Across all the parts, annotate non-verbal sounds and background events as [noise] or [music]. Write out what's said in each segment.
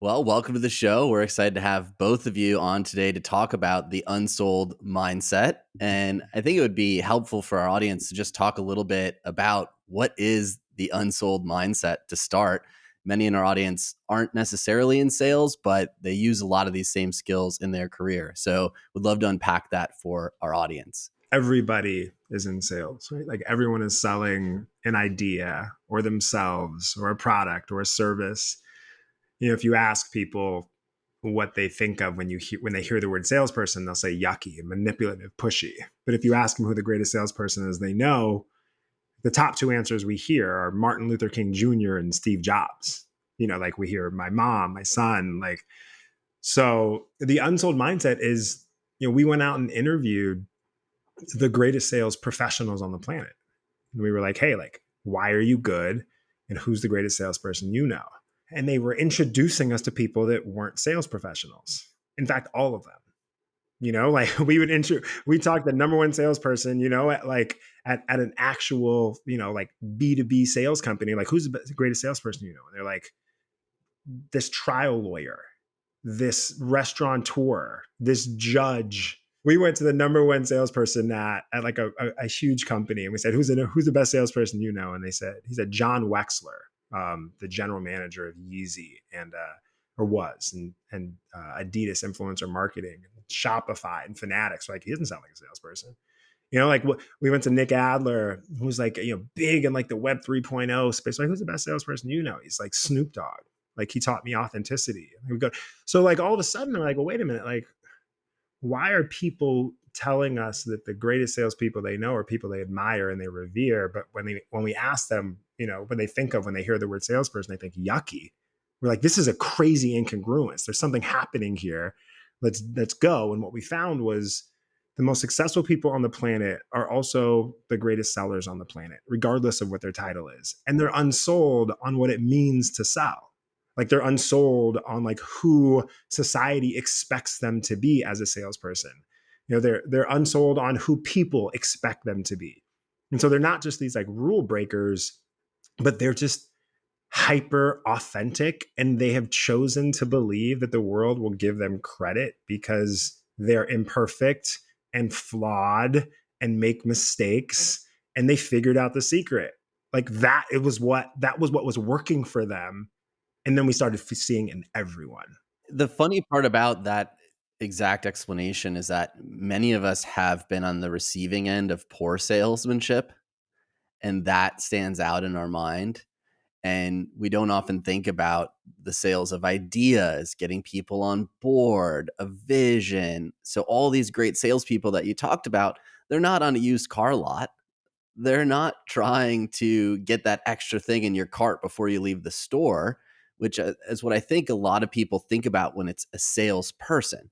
Well, welcome to the show. We're excited to have both of you on today to talk about the unsold mindset. And I think it would be helpful for our audience to just talk a little bit about what is the unsold mindset to start. Many in our audience aren't necessarily in sales, but they use a lot of these same skills in their career. So, we'd love to unpack that for our audience. Everybody is in sales, right? Like everyone is selling an idea or themselves or a product or a service you know, if you ask people what they think of when you hear, when they hear the word salesperson, they'll say yucky, manipulative, pushy. But if you ask them who the greatest salesperson is, they know the top two answers we hear are Martin Luther King Jr. and Steve Jobs. You know, like we hear my mom, my son, like so the unsold mindset is, you know, we went out and interviewed the greatest sales professionals on the planet. And we were like, hey, like, why are you good? And who's the greatest salesperson you know? And they were introducing us to people that weren't sales professionals. In fact, all of them. You know, [laughs] like we would intro, we talked the number one salesperson, you know, at like at, at an actual, you know, like B2B sales company, like who's the greatest salesperson you know? And they're like, this trial lawyer, this restaurateur, this judge. We went to the number one salesperson at, at like a, a, a huge company and we said, who's the, who's the best salesperson you know? And they said, he said, Jon Wexler um, the general manager of Yeezy and uh, or was and and uh, Adidas influencer marketing, and Shopify and Fanatics. Like he doesn't sound like a salesperson. You know, like we went to Nick Adler, who's like you know big in like the Web 3.0 space. Like who's the best salesperson you know? He's like Snoop Dogg. Like he taught me authenticity. And we go so like all of a sudden I'm like, well, wait a minute, like why are people telling us that the greatest salespeople they know are people they admire and they revere? But when they when we ask them you know, when they think of when they hear the word salesperson, they think yucky. We're like, this is a crazy incongruence. There's something happening here. Let's let's go. And what we found was the most successful people on the planet are also the greatest sellers on the planet, regardless of what their title is. And they're unsold on what it means to sell. Like they're unsold on like who society expects them to be as a salesperson. You know, they're they're unsold on who people expect them to be. And so they're not just these like rule breakers but they're just hyper authentic and they have chosen to believe that the world will give them credit because they're imperfect and flawed and make mistakes and they figured out the secret. Like that it was what that was what was working for them and then we started seeing in everyone. The funny part about that exact explanation is that many of us have been on the receiving end of poor salesmanship and that stands out in our mind and we don't often think about the sales of ideas, getting people on board, a vision. So all these great salespeople that you talked about, they're not on a used car lot. They're not trying to get that extra thing in your cart before you leave the store, which uh, is what I think a lot of people think about when it's a salesperson.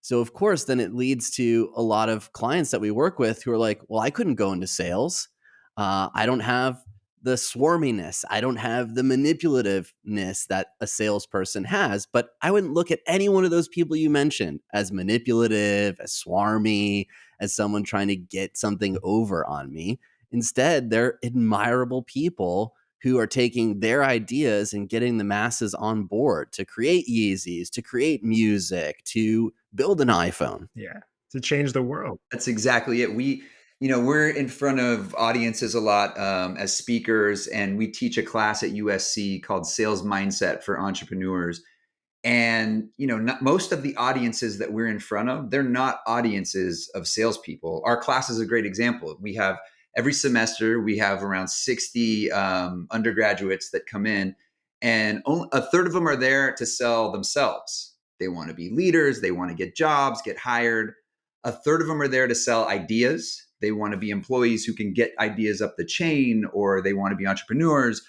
So of course, then it leads to a lot of clients that we work with who are like, "Well, I couldn't go into sales." Uh, I don't have the swarminess. I don't have the manipulativeness that a salesperson has. But I wouldn't look at any one of those people you mentioned as manipulative, as swarmy, as someone trying to get something over on me. Instead, they're admirable people who are taking their ideas and getting the masses on board to create Yeezys, to create music, to build an iPhone. Yeah, to change the world. That's exactly it. We you know we're in front of audiences a lot um, as speakers and we teach a class at usc called sales mindset for entrepreneurs. And you know not, most of the audiences that we're in front of they're not audiences of salespeople. Our class is a great example. We have every semester we have around 60 um, undergraduates that come in and only, a third of them are there to sell themselves. They want to be leaders they want to get jobs get hired a third of them are there to sell ideas. They want to be employees who can get ideas up the chain or they want to be entrepreneurs.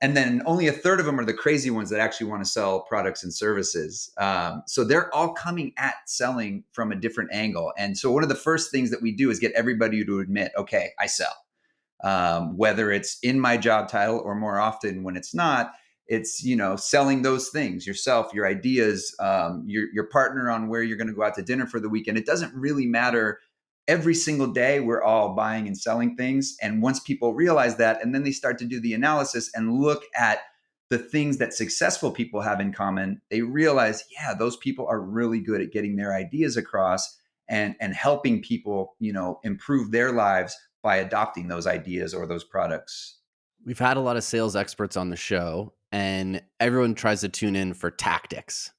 And then only a third of them are the crazy ones that actually want to sell products and services. Um, so they're all coming at selling from a different angle. And so one of the first things that we do is get everybody to admit okay i sell. Um, whether it's in my job title or more often when it's not it's you know selling those things yourself your ideas um, your, your partner on where you're going to go out to dinner for the weekend it doesn't really matter every single day we're all buying and selling things and once people realize that and then they start to do the analysis and look at the things that successful people have in common, they realize, yeah, those people are really good at getting their ideas across and and helping people, you know, improve their lives by adopting those ideas or those products. We've had a lot of sales experts on the show and everyone tries to tune in for tactics,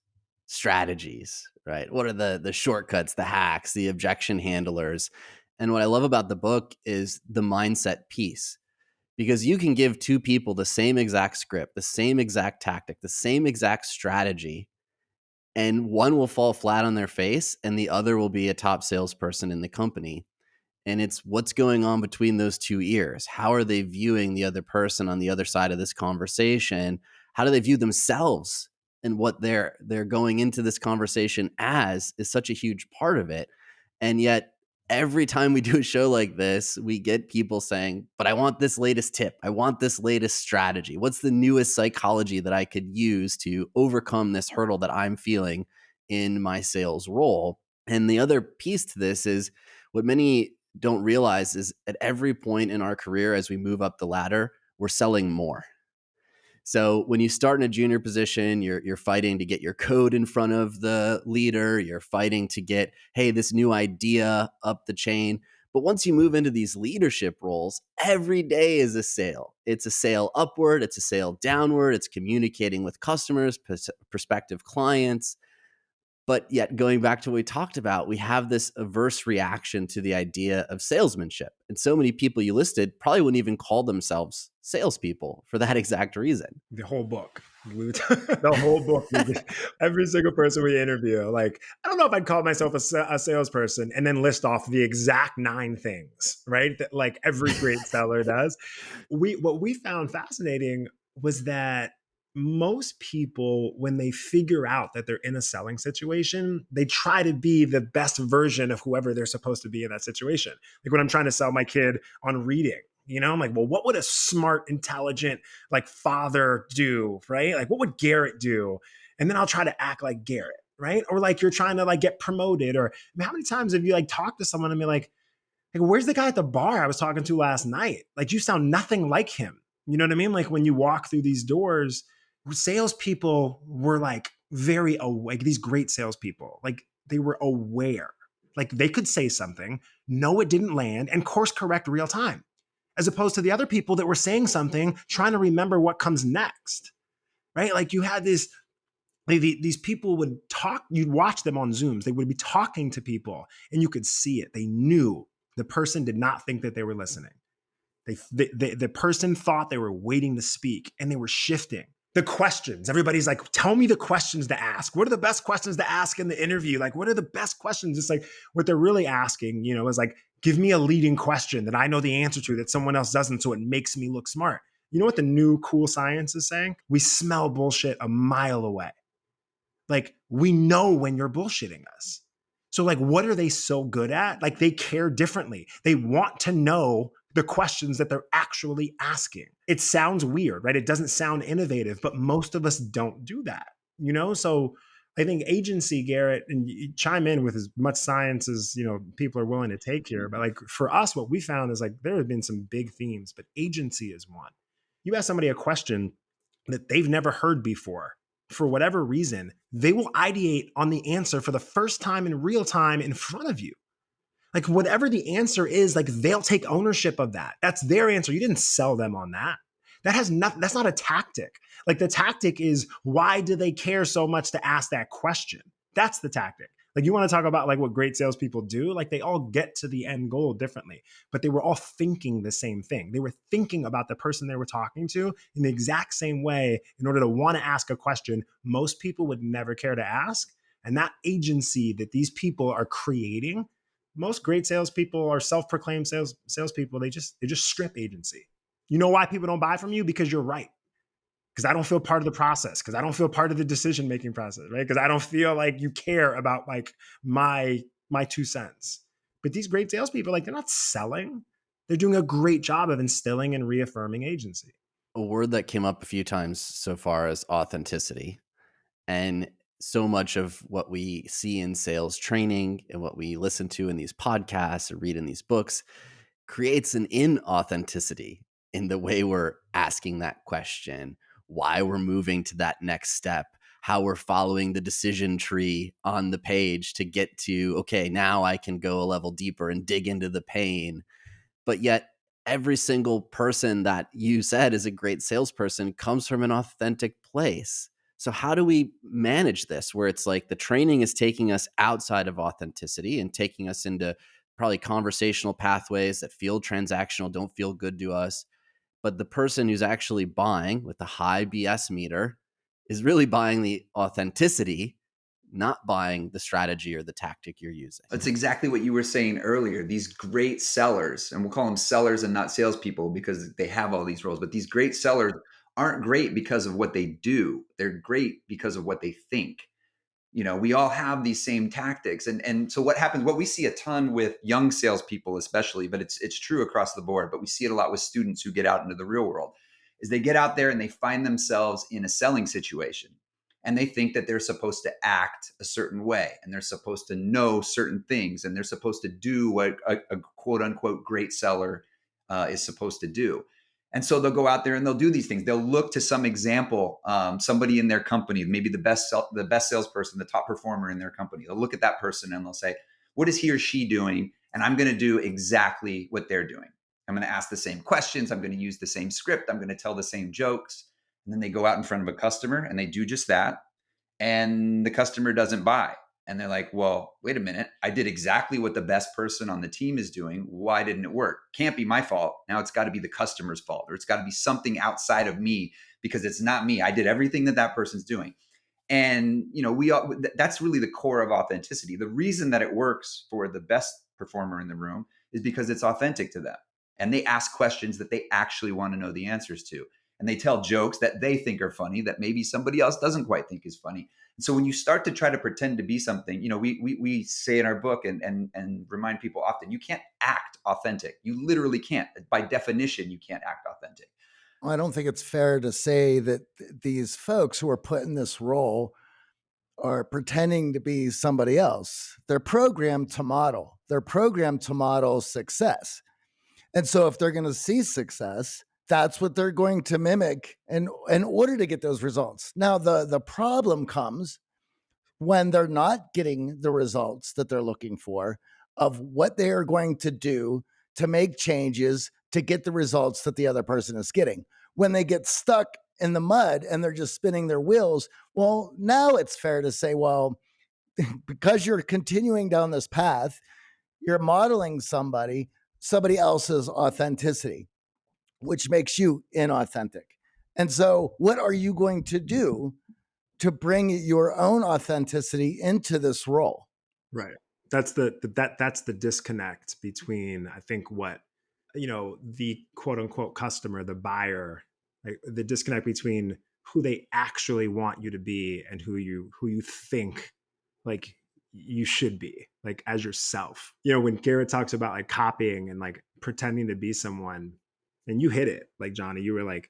strategies, right? What are the the shortcuts, the hacks, the objection handlers? And what I love about the book is the mindset piece because you can give two people the same exact script, the same exact tactic, the same exact strategy, and one will fall flat on their face and the other will be a top salesperson in the company. And it's what's going on between those two ears. How are they viewing the other person on the other side of this conversation? How do they view themselves and what they're they're going into this conversation as is such a huge part of it. And yet every time we do a show like this, we get people saying, But I want this latest tip. I want this latest strategy. What's the newest psychology that I could use to overcome this hurdle that I'm feeling in my sales role? And the other piece to this is what many don't realize is at every point in our career as we move up the ladder, we're selling more. So when you start in a junior position, you're you're fighting to get your code in front of the leader, you're fighting to get hey, this new idea up the chain. But once you move into these leadership roles, every day is a sale. It's a sale upward, it's a sale downward, it's communicating with customers, prospective clients, but yet, going back to what we talked about, we have this averse reaction to the idea of salesmanship. And so many people you listed probably wouldn't even call themselves salespeople for that [laughs] exact reason. The whole book. [laughs] the whole book. [laughs] Every single person we interview, like, I don't know if I'd call myself a, a salesperson and then list off the exact nine things, right? That like every great seller does. We what we found fascinating was that most people, when they figure out that they're in a selling situation, they try to be the best version of whoever they're supposed to be in that situation. Like when I'm trying to sell my kid on reading, you know, I'm like, well, what would a smart, intelligent, like father do, right? Like, what would Garrett do? And then I'll try to act like Garrett, right? Or like you're trying to like get promoted, or I mean, how many times have you like talked to someone and be like, like, where's the guy at the bar I was talking to last night? Like, you sound nothing like him. You know what I mean? Like when you walk through these doors, salespeople were like very awake. These great salespeople, like they were aware. Like they could say something, know it didn't land, and course correct real time, as opposed to the other people that were saying something, trying to remember what comes next. Right? Like you had this these people would talk you'd watch them on zooms they would be talking to people and you could see it they knew the person did not think that they were listening they, they, they, the person thought they were waiting to speak and they were shifting the questions. Everybody's like, tell me the questions to ask. What are the best questions to ask in the interview? Like, what are the best questions? It's like what they're really asking, you know, is like, give me a leading question that I know the answer to that someone else doesn't. So it makes me look smart. You know what the new cool science is saying? We smell bullshit a mile away. Like, we know when you're bullshitting us. So, like, what are they so good at? Like, they care differently. They want to know the questions that they're actually asking. It sounds weird, right? It doesn't sound innovative, but most of us don't do that, you know? So I think agency, Garrett, and chime in with as much science as you know people are willing to take here. But like for us, what we found is like there have been some big themes, but agency is one. You ask somebody a question that they've never heard before, for whatever reason, they will ideate on the answer for the first time in real time in front of you. Like whatever the answer is, like they'll take ownership of that. That's their answer. You didn't sell them on that. That has nothing, that's not a tactic. Like the tactic is why do they care so much to ask that question? That's the tactic. Like you want to talk about like what great salespeople do, like they all get to the end goal differently, but they were all thinking the same thing. They were thinking about the person they were talking to in the exact same way in order to want to ask a question most people would never care to ask. And that agency that these people are creating most great salespeople are self-proclaimed sales salespeople. They just they just strip agency. You know why people don't buy from you? Because you're right. Because I don't feel part of the process. Because I don't feel part of the decision making process. Right? Because I don't feel like you care about like my my two cents. But these great salespeople, like they're not selling. They're doing a great job of instilling and reaffirming agency. A word that came up a few times so far is authenticity. And so much of what we see in sales training and what we listen to in these podcasts or read in these books creates an inauthenticity in the way we're asking that question why we're moving to that next step, how we're following the decision tree on the page to get to, okay, now I can go a level deeper and dig into the pain. But yet, every single person that you said is a great salesperson comes from an authentic place. So, how do we manage this where it's like the training is taking us outside of authenticity and taking us into probably conversational pathways that feel transactional, don't feel good to us? But the person who's actually buying with the high BS meter is really buying the authenticity, not buying the strategy or the tactic you're using. That's exactly what you were saying earlier. These great sellers, and we'll call them sellers and not salespeople because they have all these roles, but these great sellers aren't great because of what they do. They're great because of what they think. You know, we all have these same tactics. And and so what happens, what we see a ton with young salespeople, especially, but it's it's true across the board, but we see it a lot with students who get out into the real world, is they get out there and they find themselves in a selling situation and they think that they're supposed to act a certain way and they're supposed to know certain things and they're supposed to do what a, a quote unquote great seller uh, is supposed to do and so they'll go out there and they'll do these things. They'll look to some example, um, somebody in their company, maybe the best the best salesperson, the top performer in their company. They'll look at that person and they'll say, "What is he or she doing?" And I'm going to do exactly what they're doing. I'm going to ask the same questions. I'm going to use the same script. I'm going to tell the same jokes. And then they go out in front of a customer and they do just that. And the customer doesn't buy and they're like, well, wait a minute. I did exactly what the best person on the team is doing. Why didn't it work? Can't be my fault. Now it's got to be the customer's fault, or it's got to be something outside of me because it's not me. I did everything that that person's doing. And, you know, we all, that's really the core of authenticity. The reason that it works for the best performer in the room is because it's authentic to them. And they ask questions that they actually want to know the answers to. And they tell jokes that they think are funny that maybe somebody else doesn't quite think is funny so when you start to try to pretend to be something, you know, we we, we say in our book and, and and remind people often, you can't act authentic. You literally can't. By definition, you can't act authentic. Well, I don't think it's fair to say that th- these folks who are put in this role are pretending to be somebody else. They're programmed to model. They're programmed to model success. And so if they're going to see success, that's what they're going to mimic in, in order to get those results. Now, the, the problem comes when they're not getting the results that they're looking for of what they are going to do to make changes to get the results that the other person is getting. When they get stuck in the mud and they're just spinning their wheels, well, now it's fair to say, well, [laughs] because you're continuing down this path, you're modeling somebody, somebody else's authenticity which makes you inauthentic. And so, what are you going to do to bring your own authenticity into this role? Right. That's the, that that's the disconnect between I think what you know the quote unquote customer, the buyer, like the disconnect between who they actually want you to be and who you who you think like you should be like as yourself. You know, when Garrett talks about like copying and like pretending to be someone, and you hit it like johnny you were like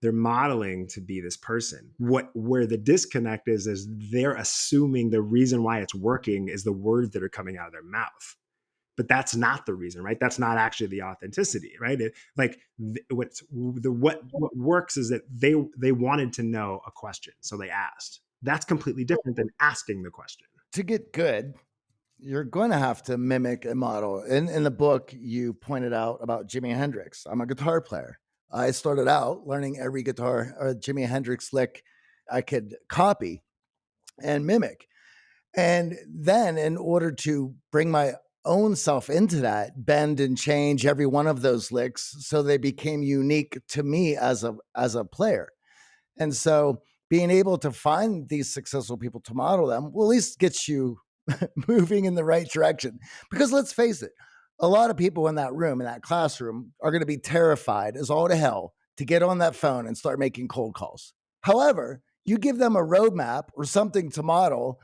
they're modeling to be this person. What where the disconnect is is they're assuming the reason why it's working is the words that are coming out of their mouth. But that's not the reason right? That's not actually the authenticity right? It, like what's the what what works is that they they wanted to know a question so they asked. That's completely different than asking the question. To get good you're going to have to mimic a model. In in the book, you pointed out about Jimi Hendrix. I'm a guitar player. I started out learning every guitar or Jimi Hendrix lick I could copy and mimic. And then, in order to bring my own self into that, bend and change every one of those licks so they became unique to me as a as a player. And so, being able to find these successful people to model them will at least get you [laughs] moving in the right direction. Because let's face it, a lot of people in that room, in that classroom, are going to be terrified as all to hell to get on that phone and start making cold calls. However, you give them a roadmap or something to model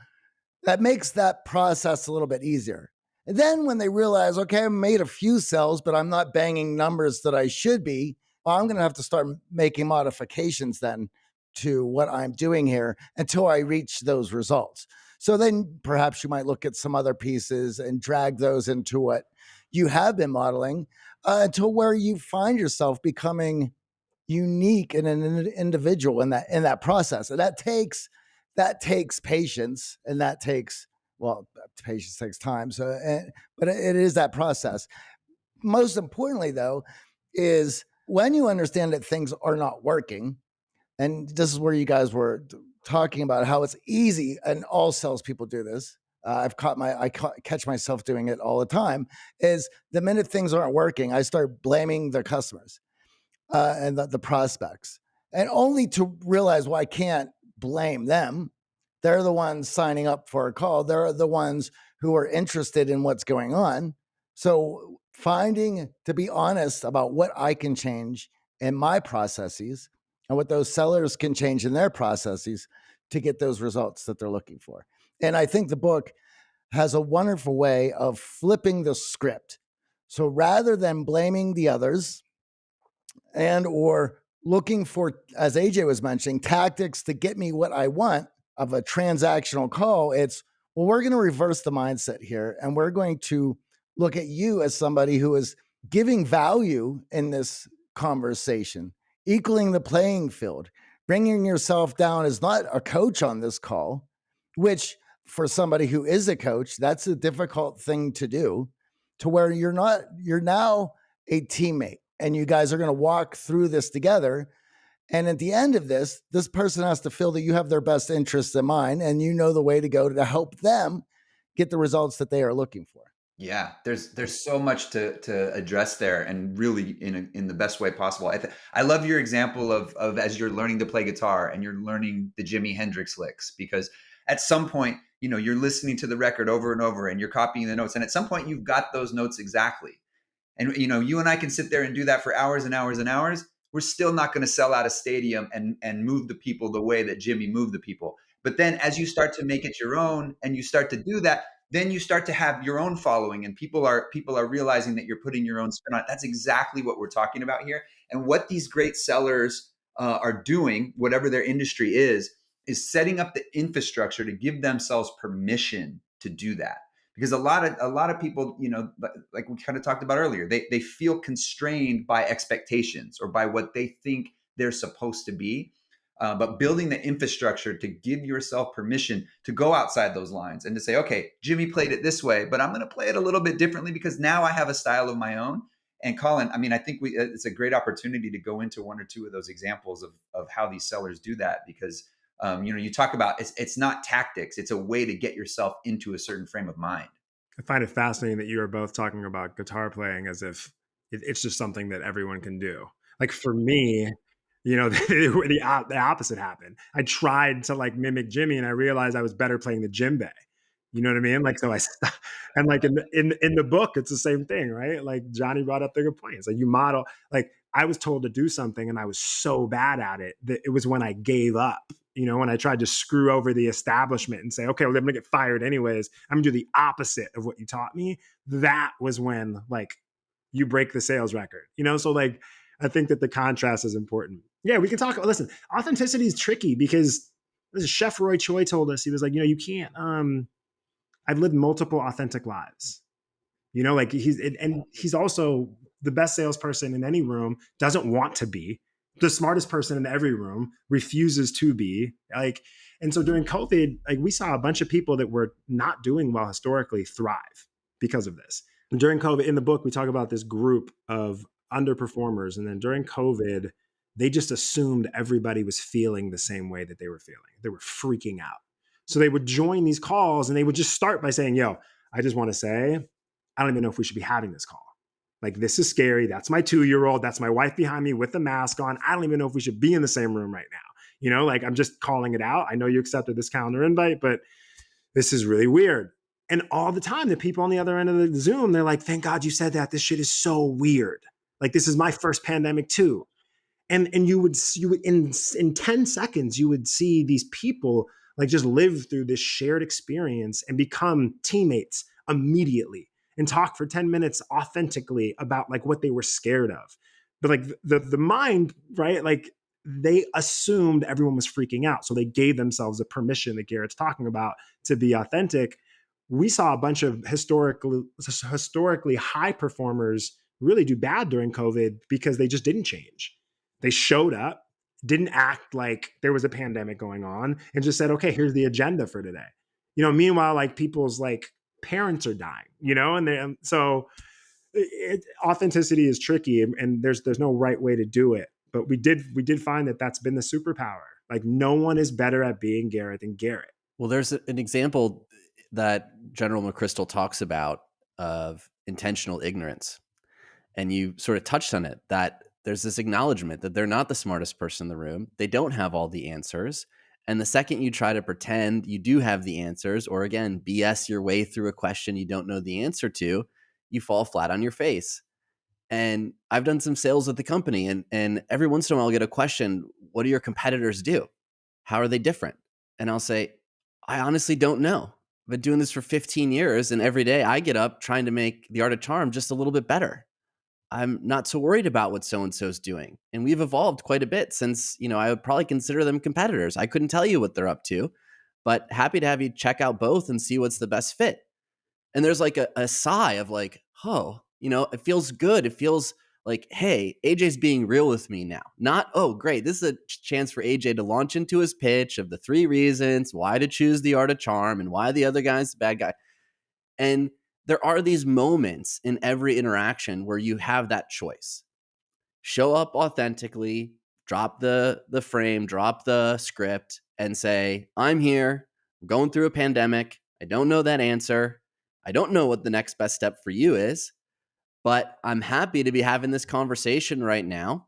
that makes that process a little bit easier. And then when they realize, okay, I made a few sales, but I'm not banging numbers that I should be, well, I'm going to have to start making modifications then to what I'm doing here until I reach those results. So then perhaps you might look at some other pieces and drag those into what you have been modeling uh, until where you find yourself becoming unique in an individual in that in that process. And that takes that takes patience and that takes well patience takes time so and, but it is that process most importantly though is when you understand that things are not working and this is where you guys were talking about how it's easy and all salespeople do this uh, I've caught my I ca- catch myself doing it all the time. Is the minute things aren't working, I start blaming the customers uh, and the, the prospects, and only to realize well I can't blame them. They're the ones signing up for a call. They're the ones who are interested in what's going on. So finding to be honest about what I can change in my processes and what those sellers can change in their processes to get those results that they're looking for. And I think the book has a wonderful way of flipping the script. So rather than blaming the others and or looking for as AJ was mentioning tactics to get me what I want of a transactional call, it's well we're going to reverse the mindset here and we're going to look at you as somebody who is giving value in this conversation, equaling the playing field, bringing yourself down as not a coach on this call, which for somebody who is a coach, that's a difficult thing to do to where you're not, you're now a teammate and you guys are going to walk through this together. And at the end of this, this person has to feel that you have their best interests in mind and you know the way to go to help them get the results that they are looking for. Yeah, there's there's so much to to address there, and really in a, in the best way possible. I th- I love your example of of as you're learning to play guitar and you're learning the Jimi Hendrix licks because at some point you know you're listening to the record over and over and you're copying the notes, and at some point you've got those notes exactly. And you know you and I can sit there and do that for hours and hours and hours. We're still not going to sell out a stadium and and move the people the way that Jimi moved the people. But then as you start to make it your own and you start to do that, then you start to have your own following and people are people are realizing that you're putting your own spin on it. That's exactly what we're talking about here. And what these great sellers uh, are doing whatever their industry is is setting up the infrastructure to give themselves permission to do that. Because a lot of a lot of people you know like we kind of talked about earlier they they feel constrained by expectations or by what they think they're supposed to be uh, but building the infrastructure to give yourself permission to go outside those lines and to say, okay, Jimi played it this way, but I'm going to play it a little bit differently because now I have a style of my own. And Colin, I mean, I think we it's a great opportunity to go into one or two of those examples of of how these sellers do that because um, you know you talk about it's it's not tactics; it's a way to get yourself into a certain frame of mind. I find it fascinating that you are both talking about guitar playing as if it's just something that everyone can do. Like for me, you know, [laughs] the, the, the opposite happened. I tried to like mimic Jimi and I realized I was better playing the djembe. You know what I mean? Like, so I, [laughs] and like in the, in, in the book, it's the same thing, right? Like Johnny brought up the good points. Like you model, like I was told to do something and I was so bad at it that it was when I gave up, you know, when I tried to screw over the establishment and say, okay, well, I'm gonna get fired anyways. I'm gonna do the opposite of what you taught me. That was when like you break the sales record, you know? So like, I think that the contrast is important. Yeah, we can talk. Listen, authenticity is tricky because this is Chef Roy Choi told us he was like, you know, you can't. Um, I've lived multiple authentic lives. You know, like he's and he's also the best salesperson in any room. Doesn't want to be the smartest person in every room. Refuses to be like. And so during COVID, like we saw a bunch of people that were not doing well historically thrive because of this. And during COVID, in the book, we talk about this group of underperformers, and then during COVID they just assumed everybody was feeling the same way that they were feeling. They were freaking out. So they would join these calls and they would just start by saying, Yo, I just want to say, I don't even know if we should be having this call. Like, this is scary. That's my two year old. That's my wife behind me with the mask on. I don't even know if we should be in the same room right now. You know, like I'm just calling it out. I know you accepted this calendar invite, but this is really weird. And all the time, the people on the other end of the Zoom, they're like, thank God you said that. This shit is so weird. Like, this is my first pandemic too and and you would you would in in 10 seconds you would see these people like just live through this shared experience and become teammates immediately and talk for 10 minutes authentically about like what they were scared of. But like the the mind right like they assumed everyone was freaking out so they gave themselves a permission that garrett's talking about to be authentic. We saw a bunch of historically historically high performers really do bad during covid because they just didn't change They showed up, didn't act like there was a pandemic going on, and just said, okay, here's the agenda for today. You know, meanwhile, like people's like parents are dying, you know, and they, um, so it, authenticity is tricky and there's there's no right way to do it but we did we did find that that's been the superpower like no one is better at being garrett than garrett well there's an example that general mcchrystal talks about of intentional ignorance and you sort of touched on it that there's this acknowledgement that they're not the smartest person in the room they don't have all the answers and the second you try to pretend you do have the answers or again bs your way through a question you don't know the answer to you fall flat on your face. And I've done some sales at the company, and and every once in a while I'll get a question, what do your competitors do? How are they different? And I'll say, I honestly don't know. I've been doing this for 15 years, and every day I get up trying to make the art of charm just a little bit better. I'm not so worried about what so and so's doing. And we've evolved quite a bit since, you know, I would probably consider them competitors. I couldn't tell you what they're up to, but happy to have you check out both and see what's the best fit and there's like a, a sigh of like oh you know it feels good it feels like hey aj's being real with me now not oh great this is a chance for aj to launch into his pitch of the three reasons why to choose the art of charm and why the other guy's the bad guy and there are these moments in every interaction where you have that choice show up authentically drop the the frame drop the script and say i'm here I'm going through a pandemic i don't know that answer I don't know what the next best step for you is, but I'm happy to be having this conversation right now.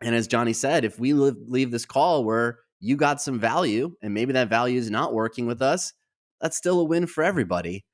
And as Johnny said, if we leave this call where you got some value and maybe that value is not working with us, that's still a win for everybody.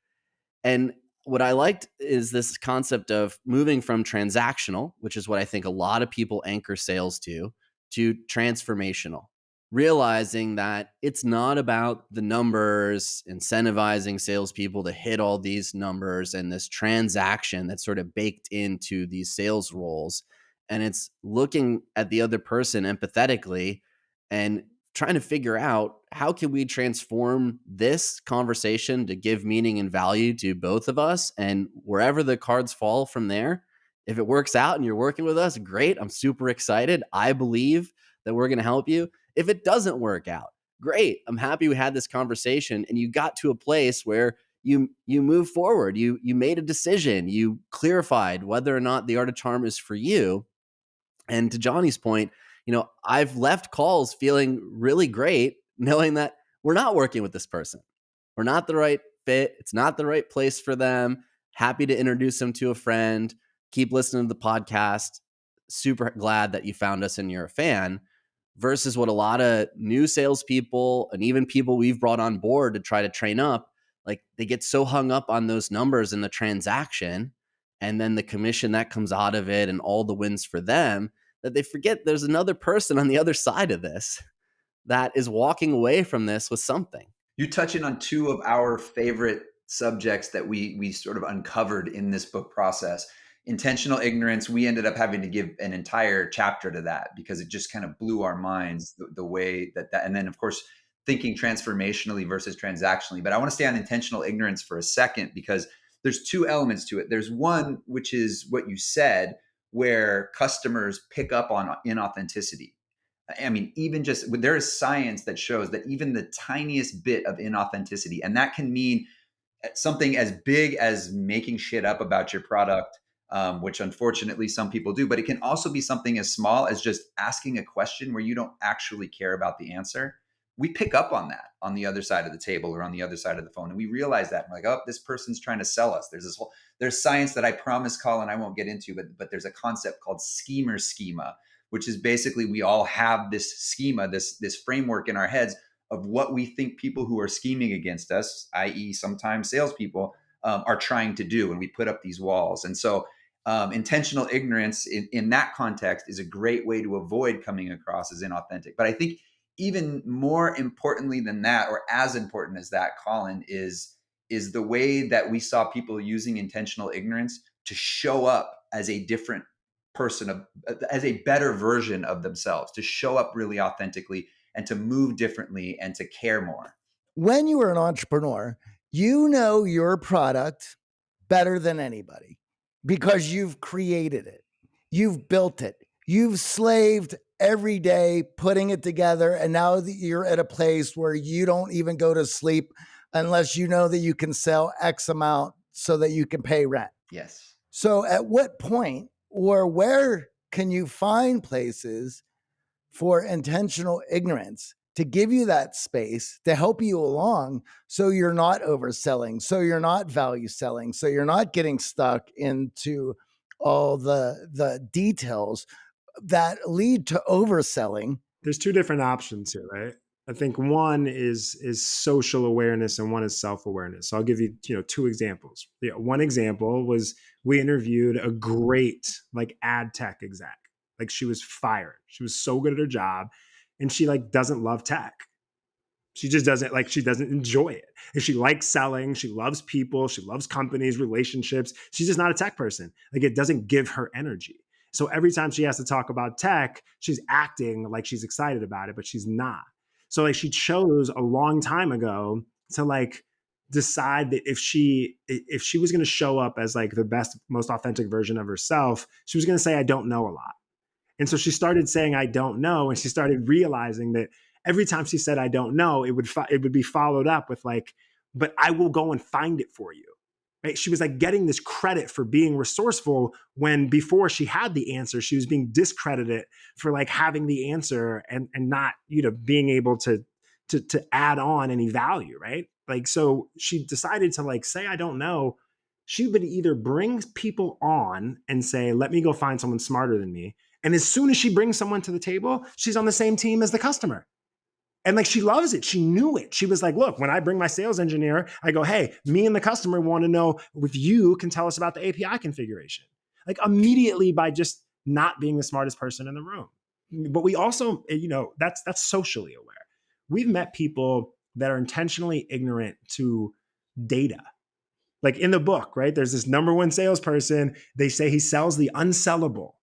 And what I liked is this concept of moving from transactional, which is what I think a lot of people anchor sales to, to transformational realizing that it's not about the numbers, incentivizing salespeople to hit all these numbers and this transaction that's sort of baked into these sales roles. And it's looking at the other person empathetically and trying to figure out how can we transform this conversation to give meaning and value to both of us and wherever the cards fall from there if it works out and you're working with us great i'm super excited i believe that we're going to help you if it doesn't work out, great. I'm happy we had this conversation and you got to a place where you you move forward. You you made a decision. You clarified whether or not the art of charm is for you. And to Johnny's point, you know, I've left calls feeling really great knowing that we're not working with this person. We're not the right fit. It's not the right place for them. Happy to introduce them to a friend. Keep listening to the podcast. Super glad that you found us and you're a fan versus what a lot of new salespeople and even people we've brought on board to try to train up, like they get so hung up on those numbers in the transaction and then the commission that comes out of it and all the wins for them that they forget there's another person on the other side of this that is walking away from this with something. You touching on two of our favorite subjects that we we sort of uncovered in this book process. Intentional ignorance we ended up having to give an entire chapter to that because it just kind of blew our minds the, the, way that that and then of course thinking transformationally versus transactionally. But i want to stay on intentional ignorance for a second because there's two elements to it. There's one which is what you said where customers pick up on inauthenticity i mean even just there is science that shows that even the tiniest bit of inauthenticity and that can mean eh, something as big as making shit up about your product um, which unfortunately some people do. But it can also be something as small as just asking a question where you don't actually care about the answer. We pick up on that on the other side of the table or on the other side of the phone, and we realize that we're like, oh, this person's trying to sell us. There's this whole there's science that I promise, Colin, I won't get into, but but there's a concept called schemer schema, which is basically we all have this schema, this this framework in our heads of what we think people who are scheming against us, i.e., sometimes salespeople, um, are trying to do, and we put up these walls. And so um, intentional ignorance in, in that context is a great way to avoid coming across as inauthentic. But I think even more importantly than that, or as important as that, Colin, is is the way that we saw people using intentional ignorance to show up as a different person as a better version of themselves to show up really authentically and to move differently and to care more. When you are an entrepreneur you know your product better than anybody because you've created it, you've built it, you've slaved every day putting it together and now that you're at a place where you don't even go to sleep unless you know that you can sell x amount so that you can pay rent Yes. so at what point or where can you find places for intentional ignorance to give you that space to help you along so you're not overselling so you're not value selling so you're not getting stuck into all the the details that lead to overselling there's two different options here, right? I think one is is social awareness and one is self awareness. So I'll give you you know two examples. Yeah, one example was we interviewed a great like ad tech exec. Like she was fired. She was so good at her job, and she like doesn't love tech. She just doesn't like she doesn't enjoy it. And she likes selling. She loves people. She loves companies, relationships. She's just not a tech person. Like it doesn't give her energy. So every time she has to talk about tech, she's acting like she's excited about it, but she's not. So like she chose a long time ago to like decide that if she if she was going to show up as like the best most authentic version of herself, she was going to say I don't know a lot. And so she started saying I don't know and she started realizing that every time she said I don't know, it would it would be followed up with like but I will go and find it for you right? She was like getting this credit for being resourceful when before she had the answer, she was being discredited for like having the answer and and not, you know, being able to to to add on any value, right? Like so she decided to like say I don't know. She would either bring people on and say, "Let me go find someone smarter than me." And as soon as she brings someone to the table, she's on the same team as the customer. And like she loves it. She knew it. She was like, look, when I bring my sales engineer, I go, hey, me and the customer want to know if you can tell us about the API configuration. Like immediately by just not being the smartest person in the room. But we also, eh, you know, that's that's socially aware. We've met people that are intentionally ignorant to data. Like in the book, right? There's this number one salesperson. They say he sells the unsellable.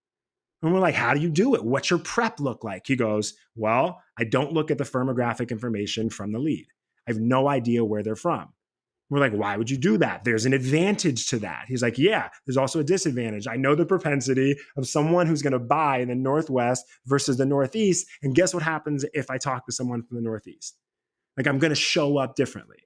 And we're like, how do you do it? What's your prep look like? He goes, well, I don't look at the firmographic information from the lead. I have no idea where they're from. We're like, why would you do that? There's an advantage to that. He's like, yeah, there's also a disadvantage. I know the propensity of someone who's going to buy in the Northwest versus the Northeast. And guess what happens if I talk to someone from the Northeast? Like, I'm going to show up differently.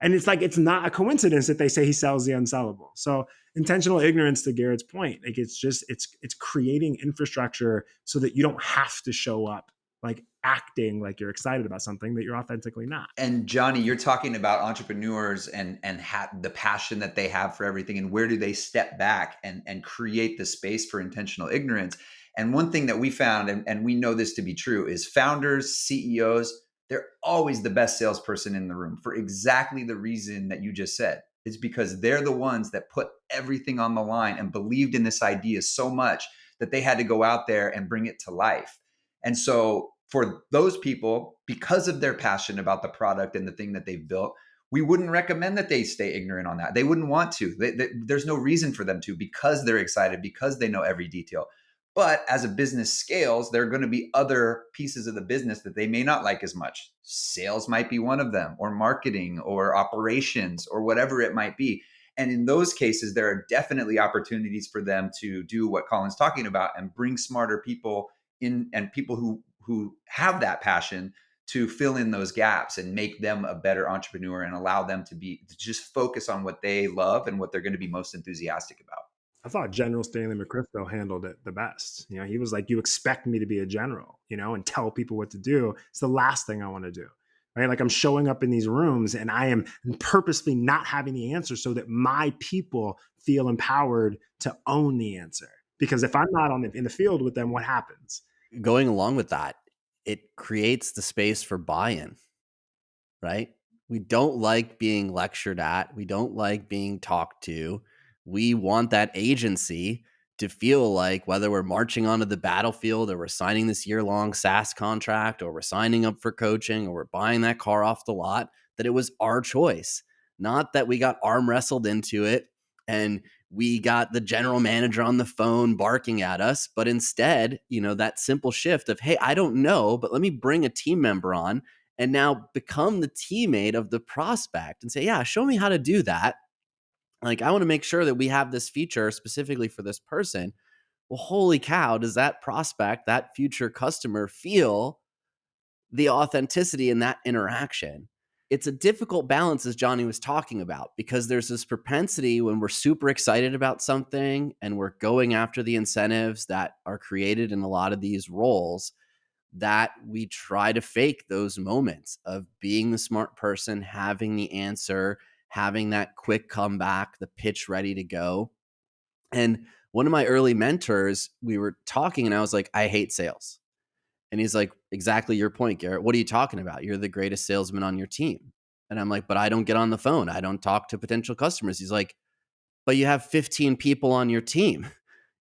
And it's like, it's not a coincidence that they say he sells the unsellable. So, intentional ignorance to Garrett's point, like, it's just, it's, it's creating infrastructure so that you don't have to show up like acting like you're excited about something that you're authentically not. And Johnny, you're talking about entrepreneurs and and ha- the passion that they have for everything, and where do they step back and and create the space for intentional ignorance? And one thing that we found, and, and we know this to be true, is founders, CEOs, they're always the best salesperson in the room for exactly the reason that you just said. It's because they're the ones that put everything on the line and believed in this idea so much that they had to go out there and bring it to life. And so for those people, because of their passion about the product and the thing that they've built, we wouldn't recommend that they stay ignorant on that. They wouldn't want to. They, they, there's no reason for them to because they're excited, because they know every detail. But as a business scales, there are going to be other pieces of the business that they may not like as much. Sales might be one of them, or marketing, or operations, or whatever it might be. And in those cases, there are definitely opportunities for them to do what Colin's talking about and bring smarter people in and people who who have that passion to fill in those gaps and make them a better entrepreneur and allow them to be to just focus on what they love and what they're going to be most enthusiastic about. I thought General Stanley McChrystal handled it the best. You know, he was like, "You expect me to be a general, you know, and tell people what to do. It's the last thing I want to do." Right? Like I'm showing up in these rooms and I am purposely not having the answer so that my people feel empowered to own the answer. Because if I'm not on the, in the field with them, what happens? Going along with that, it creates the space for buy-in, right? We don't like being lectured at. We don't like being talked to. We want that agency to feel like whether we're marching onto the battlefield or we're signing this year-long SaaS contract or we're signing up for coaching or we're buying that car off the lot, that it was our choice. Not that we got arm wrestled into it and we got the general manager on the phone barking at us but instead you know that simple shift of hey i don't know but let me bring a team member on and now become the teammate of the prospect and say yeah show me how to do that like i want to make sure that we have this feature specifically for this person well, holy cow, does that prospect, that future customer feel the authenticity in that interaction? It's a difficult balance, as Johnny was talking about, because there's this propensity when we're super excited about something and we're going after the incentives that are created in a lot of these roles that we try to fake those moments of being the smart person, having the answer, having that quick comeback, the pitch ready to go. And one of my early mentors, we were talking and I was like, I hate sales. And he's like, exactly your point, Garrett. What are you talking about? You're the greatest salesman on your team. And I'm like, but I don't get on the phone. I don't talk to potential customers. He's like, but you have 15 people on your team. [laughs]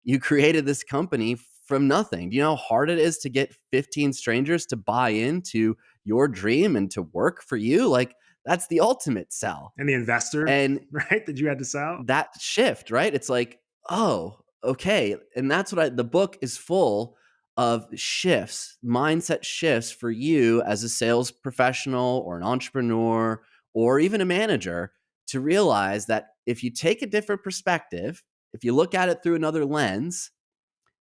You created this company from nothing. Do you know how hard it is to get 15 strangers to buy into your dream and to work for you? Like, that's the ultimate sell. And the investor, And [laughs] right, that you had to sell. that shift, right? It's like, oh, okay. And that's what I, the book is full of shifts, mindset shifts for you as a sales professional or an entrepreneur or even a manager to realize that if you take a different perspective, if you look at it through another lens,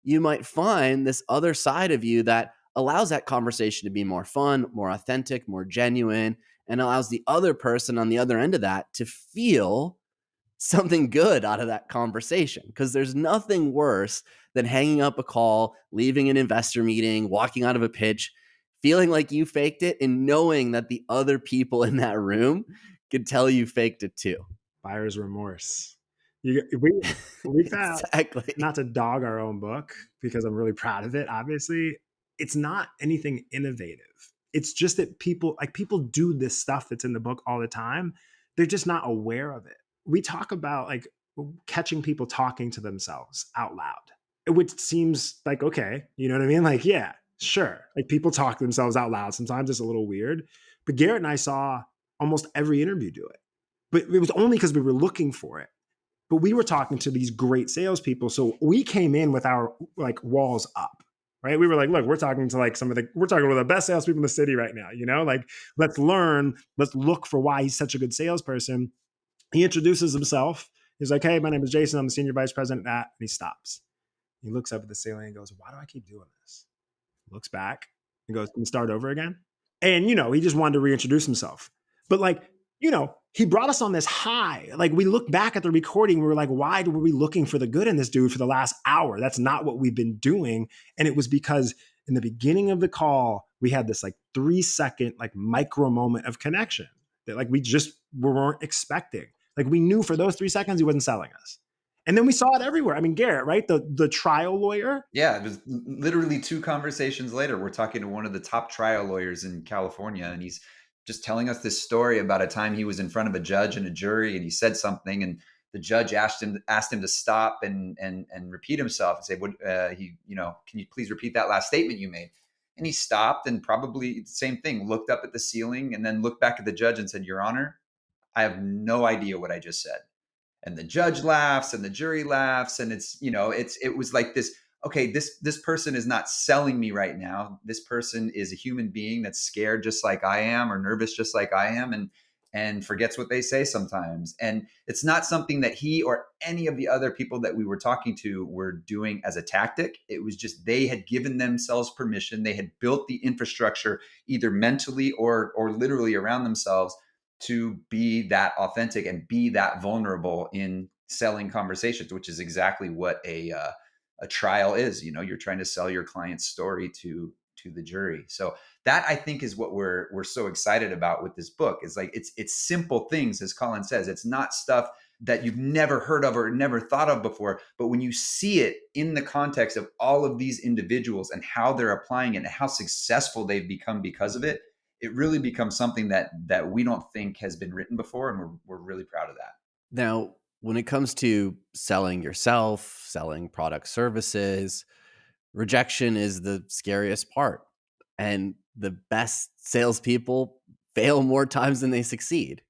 you might find this other side of you that allows that conversation to be more fun, more authentic, more genuine, and allows the other person on the other end of that to feel something good out of that conversation. Because there's nothing worse than hanging up a call, leaving an investor meeting, walking out of a pitch, feeling like you faked it, and knowing that the other people in that room could tell you faked it too. Buyer's remorse. You, we we found [laughs] exactly. not to dog our own book because I'm really proud of it. Obviously, it's not anything innovative. It's just that people like people do this stuff that's in the book all the time. They're just not aware of it. We talk about like catching people talking to themselves out loud, which seems like okay, you know what I mean? Like yeah, sure. Like people talk themselves out loud. Sometimes it's a little weird, but Garrett and I saw almost every interview do it. But it was only because we were looking for it but we were talking to these great salespeople. So we came in with our like walls up, right? We were like, look, we're talking to like some of the, we're talking to the best salespeople in the city right now, you know, like let's learn, let's look for why he's such a good salesperson. He introduces himself. He's like, hey, my name is Jason. I'm the senior vice president at, and he stops. He looks up at the ceiling and goes, why do I keep doing this? Looks back and goes, can start over again? And, you know, he just wanted to reintroduce himself. But like, you know, he brought us on this high. Like we look back at the recording, we were like, why were we looking for the good in this dude for the last hour? That's not what we've been doing. And it was because in the beginning of the call, we had this like three second, like micro moment of connection that like we just weren't expecting. Like we knew for those three seconds he wasn't selling us. And then we saw it everywhere. I mean, Garrett, right? The the trial lawyer. Yeah, it was literally two conversations later. We're talking to one of the top trial lawyers in California, and he's just telling us this story about a time he was in front of a judge and a jury and he said something and the judge asked him asked him to stop and and and repeat himself and say what uh, he you know can you please repeat that last statement you made? And he stopped and probably the same thing looked up at the ceiling and then looked back at the judge and said your honor i have no idea what i just said. And the judge laughs and the jury laughs and it's you know it's it was like this okay this this person is not selling me right now. This person is a human being that's scared just like i am or nervous just like i am and and forgets what they say sometimes. And it's not something that he or any of the other people that we were talking to were doing as a tactic. It was just they had given themselves permission. They had built the infrastructure either mentally or or literally around themselves to be that authentic and be that vulnerable in selling conversations which is exactly what a uh, a trial is you know you're trying to sell your client's story to to the jury. So that i think is what we're we're so excited about with this book is like it's it's simple things as colin says. It's not stuff that you've never heard of or never thought of before but when you see it in the context of all of these individuals and how they're applying it and how successful they've become because of it it really becomes something that that we don't think has been written before and we're, we're really proud of that. Now, when it comes to selling yourself, selling product services, rejection is the scariest part. And the best salespeople fail more times than they succeed.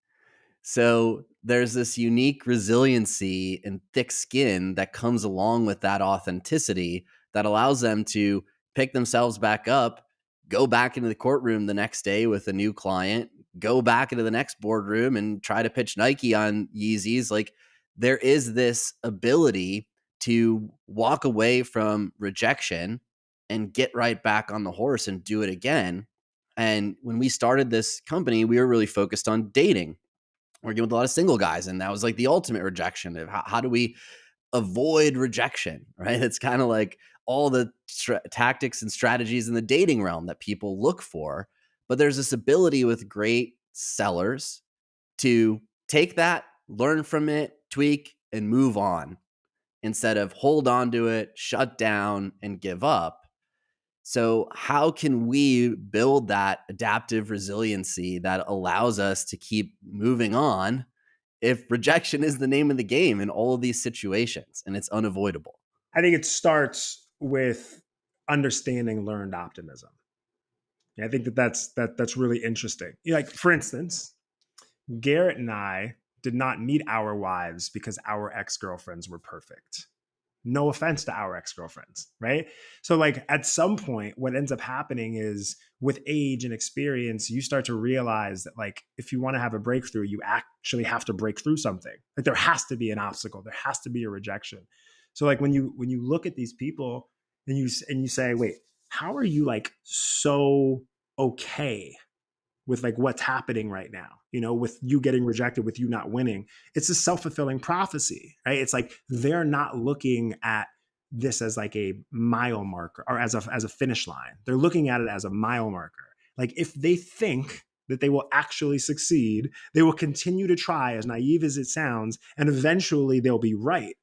So there's this unique resiliency and thick skin that comes along with that authenticity that allows them to pick themselves back up, go back into the courtroom the next day with a new client, go back into the next boardroom and try to pitch Nike on Yeezys. Like there is this ability to walk away from rejection and get right back on the horse and do it again. And when we started this company, we were really focused on dating, working with a lot of single guys. And that was like the ultimate rejection of how, how do we avoid rejection, [laughs] right? It's kind of like all the tra- tactics and strategies in the dating realm that people look for. But there's this ability with great sellers to take that, learn from it, tweak, and move on instead of hold on to it, shut down, and give up. So, how can we build that adaptive resiliency that allows us to keep moving on if rejection is the name of the game in all of these situations and it's unavoidable? I think it starts with understanding learned optimism. I think that that's that that's really interesting. Like for instance, Garrett and I did not meet our wives because our ex-girlfriends were perfect. No offense to our ex-girlfriends, right? So like at some point what ends up happening is with age and experience you start to realize that like if you want to have a breakthrough you actually have to break through something. Like there has to be an obstacle, there has to be a rejection. So like when you when you look at these people and you and you say, "Wait, how are you like so okay with like what's happening right now you know with you getting rejected with you not winning. It's a self-fulfilling prophecy right? It's like they're not looking at this as like a mile marker or as a as a finish line. They're looking at it as a mile marker. Like if they think that they will actually succeed they will continue to try as naive as it sounds and eventually they'll be right.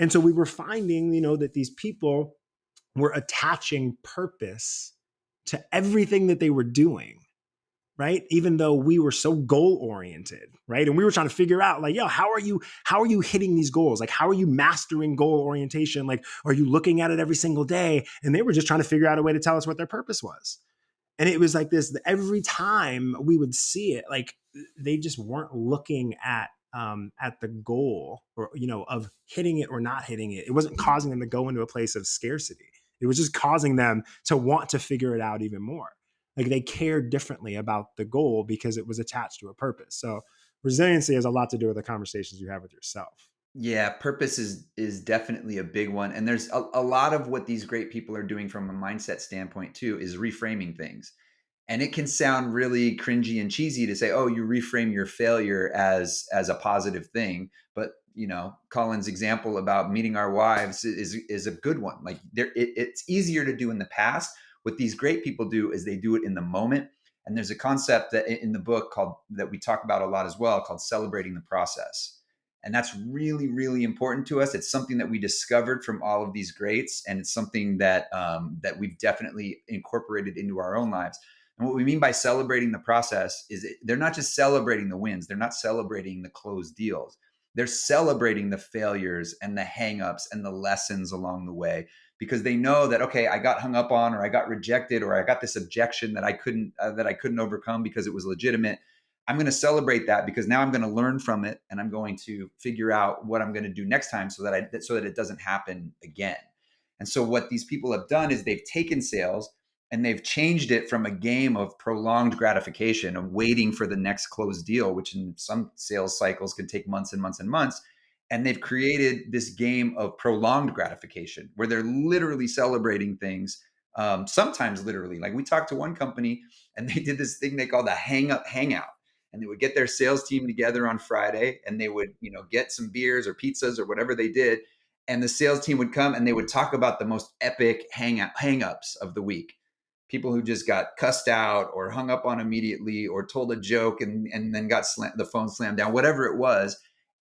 And so we were finding you know that these people were attaching purpose to everything that they were doing right? Even though we were so goal oriented right? And we were trying to figure out like yo how are you how are you hitting these goals? Like how are you mastering goal orientation? Like are you looking at it every single day? And they were just trying to figure out a way to tell us what their purpose was. And it was like this every time we would see it like they just weren't looking at um, at the goal or you know of hitting it or not hitting it. It wasn't causing them to go into a place of scarcity. It was just causing them to want to figure it out even more like they cared differently about the goal because it was attached to a purpose. So resiliency has a lot to do with the conversations you have with yourself. Yeah purpose is is definitely a big one and there's a, a lot of what these great people are doing from a mindset standpoint too is reframing things. And it can sound really cringy and cheesy to say oh you reframe your failure as as a positive thing but you know colin's example about meeting our wives is is a good one. Like there it, it's easier to do in the past what these great people do is they do it in the moment. And there's a concept that in the book called that we talk about a lot as well called celebrating the process. And that's really really important to us. It's something that we discovered from all of these greats and it's something that um, that we've definitely incorporated into our own lives. And what we mean by celebrating the process is it, they're not just celebrating the wins they're not celebrating the closed deals. They're celebrating the failures and the hangups and the lessons along the way because they know that okay i got hung up on or i got rejected or i got this objection that i couldn't uh, that i couldn't overcome because it was legitimate. I'm going to celebrate that because now i'm going to learn from it and i'm going to figure out what i'm going to do next time so that i so that it doesn't happen again. And so what these people have done is they've taken sales and they've changed it from a game of prolonged gratification of waiting for the next closed deal which in some sales cycles can take months and months and months and they've created this game of prolonged gratification where they're literally celebrating things um, sometimes literally like we talked to one company and they did this thing they called the hang up hangout and they would get their sales team together on friday and they would you know get some beers or pizzas or whatever they did and the sales team would come and they would talk about the most epic hang hang-ups of the week. People who just got cussed out or hung up on immediately or told a joke and, and then got slam- the phone slammed down whatever it was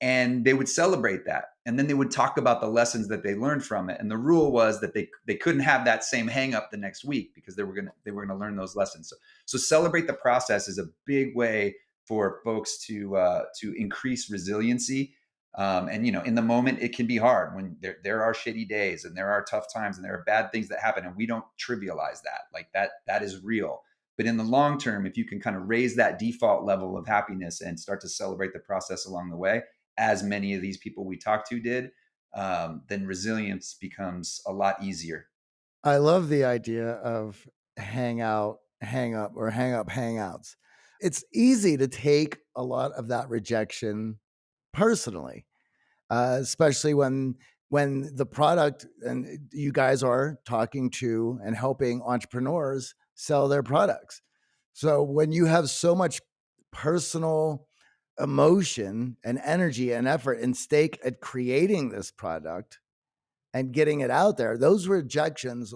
and they would celebrate that. And then they would talk about the lessons that they learned from it. And the rule was that they they couldn't have that same hang up the next week because they were going to they were going to learn those lessons. So so celebrate the process is a big way for folks to uh, to increase resiliency. Um, and you know in the moment it can be hard when there, there are shitty days and there are tough times and there are bad things that happen and we don't trivialize that. Like that that is real. But in the long term if you can kind of raise that default level of happiness and start to celebrate the process along the way as many of these people we talked to did, um, then resilience becomes a lot easier. I love the idea of hang out, hang up, or hang up hangouts. It's easy to take a lot of that rejection personally, uh, especially when when the product and you guys are talking to and helping entrepreneurs sell their products. So when you have so much personal emotion and energy and effort and stake at creating this product and getting it out there, those rejections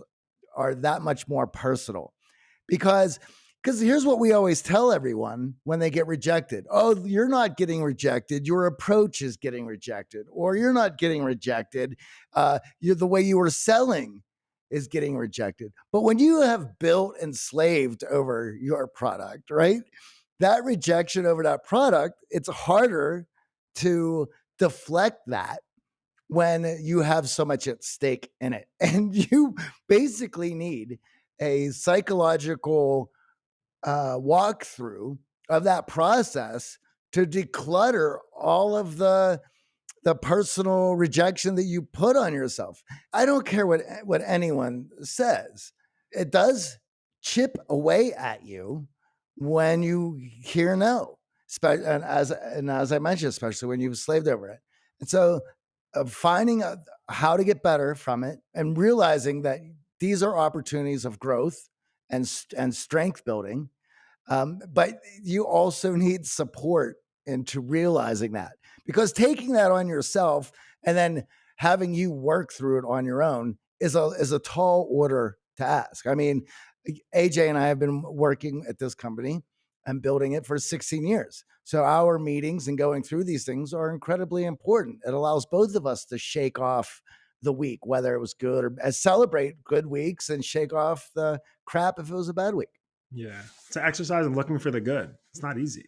are that much more personal. Because because here's what we always tell everyone when they get rejected oh you're not getting rejected. Your approach is getting rejected or you're not getting rejected. Uh, you're the way you were selling is getting rejected. But when you have built and slaved over your product right that rejection over that product it's harder to deflect that when you have so much at stake in it [laughs] and you basically need a psychological uh, walkthrough of that process to declutter all of the the personal rejection that you put on yourself. I don't care what what anyone says. It does chip away at you when you hear no. And as and as I mentioned, especially when you've slaved over it. And so, uh, finding how to get better from it and realizing that these are opportunities of growth and and strength building. Um, but you also need support into realizing that because taking that on yourself and then having you work through it on your own is a is a tall order to ask. I mean, AJ and I have been working at this company and building it for 16 years. So our meetings and going through these things are incredibly important. It allows both of us to shake off the week, whether it was good or uh, celebrate good weeks and shake off the crap if it was a bad week. Yeah. To exercise and looking for the good. It's not easy.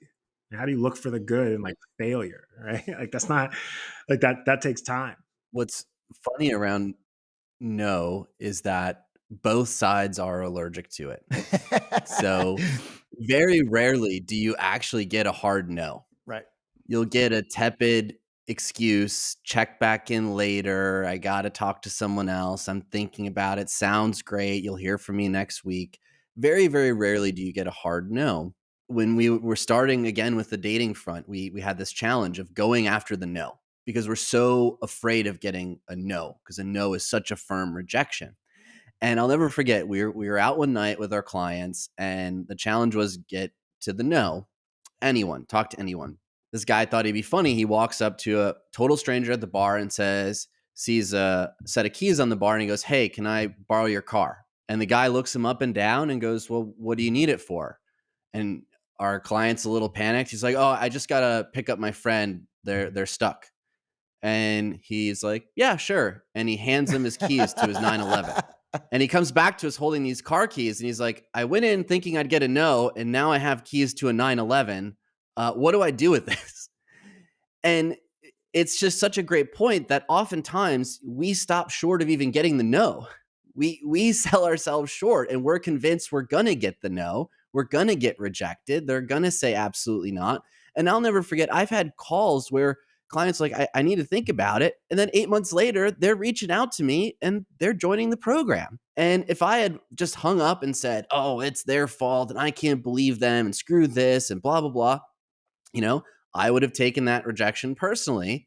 How do you look for the good and like failure, [laughs] right? Like that's not like that that takes time. What's funny around no is that both sides are allergic to it. so [laughs] very rarely do you actually get a hard no. Right. You'll get a tepid excuse, check back in later. I got to talk to someone else. I'm thinking about it. Sounds great. You'll hear from me next week. Very, very rarely do you get a hard no. When we were starting again with the dating front, we we had this challenge of going after the no because we're so afraid of getting a no because a no is such a firm rejection. And I'll never forget we were we were out one night with our clients and the challenge was get to the no. Anyone, talk to anyone this guy thought he'd be funny. He walks up to a total stranger at the bar and says, sees a set of keys on the bar and he goes, Hey, can I borrow your car? And the guy looks him up and down and goes, Well, what do you need it for? And our client's a little panicked. He's like, Oh, I just gotta pick up my friend. They're they're stuck. And he's like, Yeah, sure. And he hands him his keys to his 911. [laughs] [laughs] And he comes back to us holding these car keys and he's like, I went in thinking I'd get a no, and now I have keys to a 911 uh, what do I do with [laughs] this? And it's just such a great point that oftentimes we stop short of even getting the no. We we [laughs] sell ourselves short and we're convinced we're gonna get the no. We're gonna get rejected. They're gonna say absolutely not. And I'll never forget, I've had calls where clients like, I, I need to think about it. And then eight months later, they're reaching out to me and they're joining the program. And if I had just hung up and said, oh, it's their fault and I can't believe them and screw this and blah, blah, blah, you know, I would have taken that rejection personally.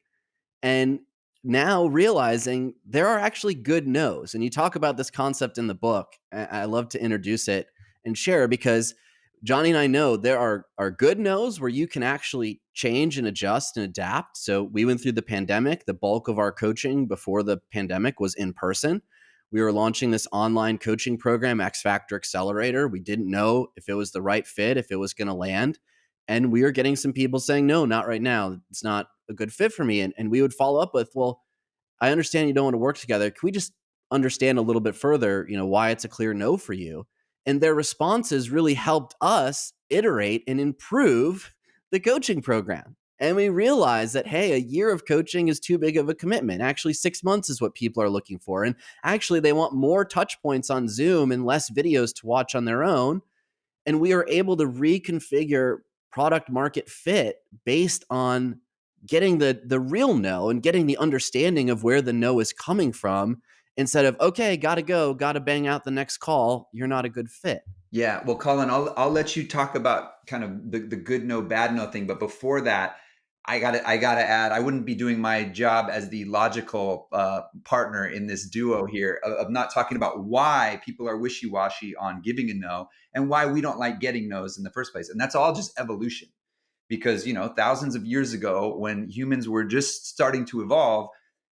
And now realizing there are actually good no's. And you talk about this concept in the book. I love to introduce it and share because Johnny and I know there are, are good no's where you can actually change and adjust and adapt. So we went through the pandemic. The bulk of our coaching before the pandemic was in person. We were launching this online coaching program, X Factor Accelerator. We didn't know if it was the right fit, if it was going to land and we are getting some people saying no not right now it's not a good fit for me and, and we would follow up with well i understand you don't want to work together can we just understand a little bit further you know why it's a clear no for you and their responses really helped us iterate and improve the coaching program. And we realized that hey a year of coaching is too big of a commitment. Actually six months is what people are looking for and actually they want more touch points on zoom and less videos to watch on their own. And we are able to reconfigure product market fit based on getting the the real no and getting the understanding of where the no is coming from instead of okay got to go got to bang out the next call you're not a good fit yeah well colin i'll, I'll let you talk about kind of the, the good no bad no thing but before that I got to I got to add, I wouldn't be doing my job as the logical uh, partner in this duo here of, of, not talking about why people are wishy washy on giving a no and why we don't like getting no's in the first place. And that's all just evolution, because you know thousands of years ago when humans were just starting to evolve,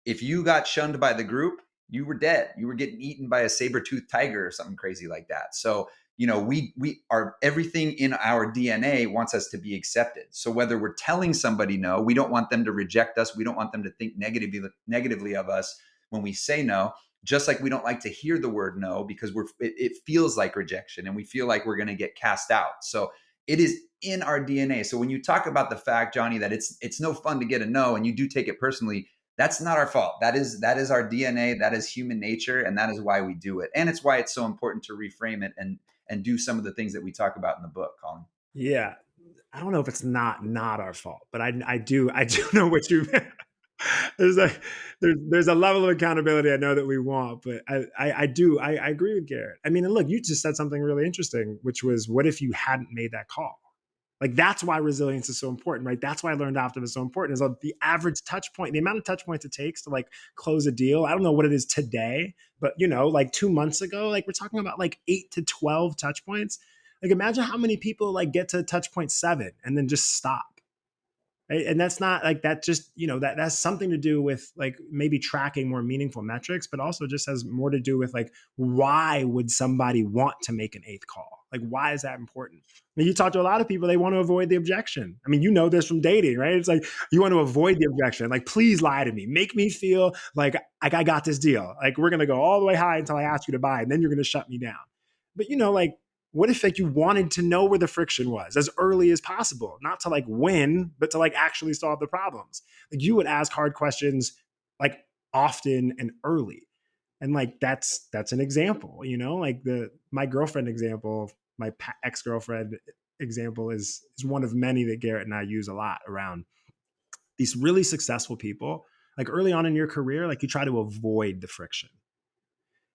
if you got shunned by the group, you were dead. You were getting eaten by a saber toothed tiger or something crazy like that. So you know we we are everything in our dna wants us to be accepted. So whether we're telling somebody no we don't want them to reject us. We don't want them to think negatively negatively of us when we say no. Just like we don't like to hear the word no because we're it, it feels like rejection and we feel like we're going to get cast out. So it is in our dna so when you talk about the fact johnny that it's it's no fun to get a no and you do take it personally that's not our fault that is that is our dna that is human nature and that is why we do it and it's why it's so important to reframe it and and do some of the things that we talk about in the book, Colin. Yeah. I don't know if it's not not our fault, but I I do I do [laughs] know what you meant. there's a there's there's a level of accountability I know that we want, but I I, I do I, I agree with Garrett. I mean, and look, you just said something really interesting, which was what if you hadn't made that call? Like that's why resilience is so important, right? That's why I learned optimism is so important. Is uh, the average touch point, the amount of touch points it takes to like close a deal. I don't know what it is today, but you know, like two months ago, like we're talking about like eight to twelve touch points. Like imagine how many people like get to touch point seven and then just stop right? and that's not like that just you know that that's something to do with like maybe tracking more meaningful metrics but also just has more to do with like why would somebody want to make an eighth call? Like why is that important? I mean, you talk to a lot of people they want to avoid the objection. I mean you know this from dating right? It's like you want to avoid the objection. Like please lie to me. Make me feel like like i got this deal. Like we're to go all the way high until i ask you to buy and then you're to shut me down. But you know like what if like you wanted to know where the friction was as early as possible not to like win but to like actually solve the problems? Like you would ask hard questions like often and early. And like that's that's an example you know? Like the my girlfriend example my ex-girlfriend example is is one of many that garrett and i use a lot around these really successful people. Like early on in your career like you try to avoid the friction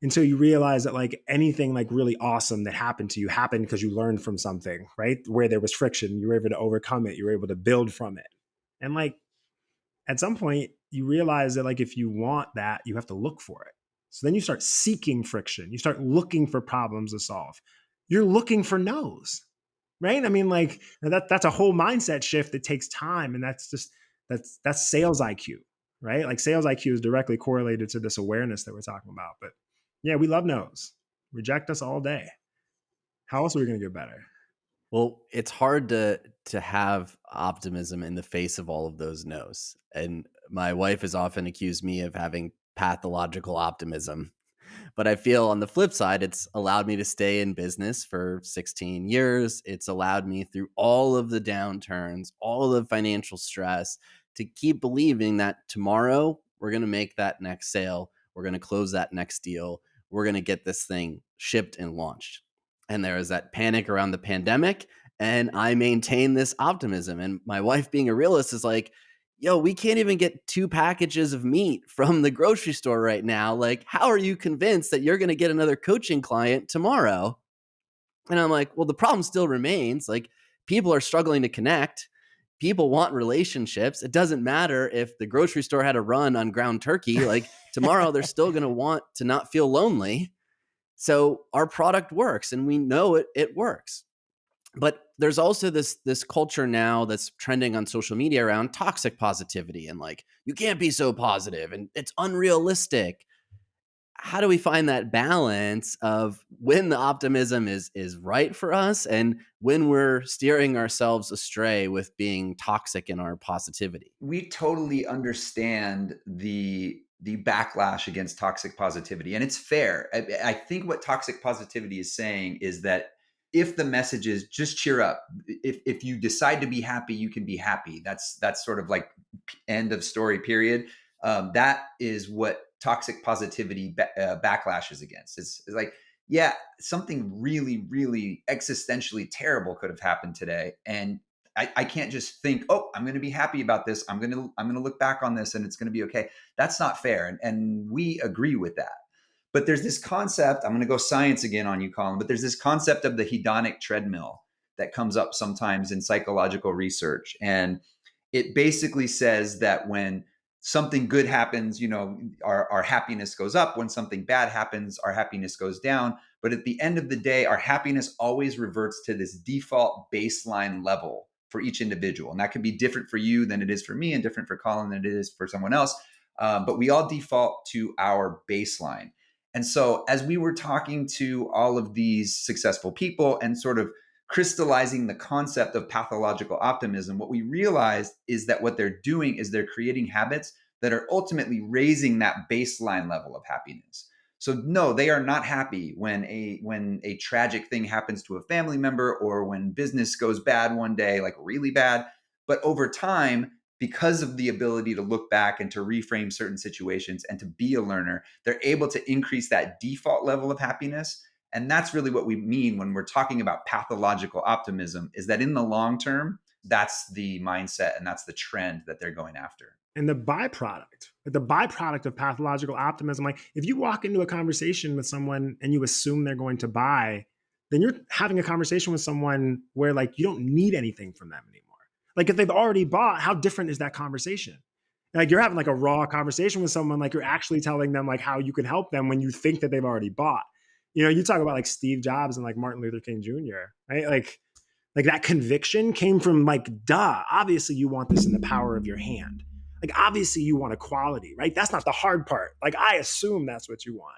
until you realize that like anything like really awesome that happened to you happened because you learned from something right? Where there was friction you were able to overcome it you were able to build from it. And like at some point you realize that like if you want that you have to look for it. So then you start seeking friction. You start looking for problems to solve. You're looking for no's right? I mean like that that's a whole mindset shift that takes time and that's just that's that's sales iq right? Like sales iq is directly correlated to this awareness that we're talking about but yeah, we love no's. Reject us all day. How else are we going to get better? Well, it's hard to to have optimism in the face of all of those no's. And my wife has often accused me of having pathological optimism. But I feel on the flip side, it's allowed me to stay in business for 16 years. It's allowed me through all of the downturns, all the financial stress to keep believing that tomorrow we're going to make that next sale. We're going to close that next deal we're going to get this thing shipped and launched. And there is that panic around the pandemic. And I maintain this optimism. And my wife, being a realist, is like, yo, we can't even get two packages of meat from the grocery store right now. Like, how are you convinced that you're going to get another coaching client tomorrow? And I'm like, well, the problem still remains. Like, people are struggling to connect. People want relationships. It doesn't matter if the grocery store had a run on ground turkey. Like, [laughs] tomorrow they're still going to want to not feel lonely. So our product works and we know it it works. But there's also this this culture now that's trending on social media around toxic positivity and like you can't be so positive and it's unrealistic. How do we find that balance of when the optimism is is right for us and when we're steering ourselves astray with being toxic in our positivity? We totally understand the the backlash against toxic positivity. And it's fair. I, I, think what toxic positivity is saying is that if the message is just cheer up, if, if you decide to be happy, you can be happy. That's that's sort of like end of story. Period. Um, that is what toxic positivity ba- uh, backlashes against. It's, it's like yeah, something really, really existentially terrible could have happened today, and I, I can't just think, oh, I'm going to be happy about this. I'm going to I'm going to look back on this and it's going to be okay. That's not fair, and and we agree with that. But there's this concept. I'm going to go science again on you, Colin. But there's this concept of the hedonic treadmill that comes up sometimes in psychological research, and it basically says that when something good happens, you know, our, our happiness goes up. When something bad happens, our happiness goes down. But at the end of the day, our happiness always reverts to this default baseline level for each individual. And that can be different for you than it is for me and different for Colin than it is for someone else. Um, but we all default to our baseline. And so, as we were talking to all of these successful people and sort of crystallizing the concept of pathological optimism, what we realized is that what they're doing is they're creating habits that are ultimately raising that baseline level of happiness. So no, they are not happy when a when a tragic thing happens to a family member or when business goes bad one day, like really bad. But over time, because of the ability to look back and to reframe certain situations and to be a learner, they're able to increase that default level of happiness. And that's really what we mean when we're talking about pathological optimism is that in the long term, that's the mindset and that's the trend that they're going after. And the byproduct the byproduct of pathological optimism like if you walk into a conversation with someone and you assume they're going to buy then you're having a conversation with someone where like you don't need anything from them anymore. Like if they've already bought how different is that conversation? Like you're having like a raw conversation with someone like you're actually telling them like how you can help them when you think that they've already bought you know you talk about like steve jobs and like martin luther king jr right like like that conviction came from like duh obviously you want this in the power of your hand like, obviously, you want equality, right? That's not the hard part. Like, I assume that's what you want.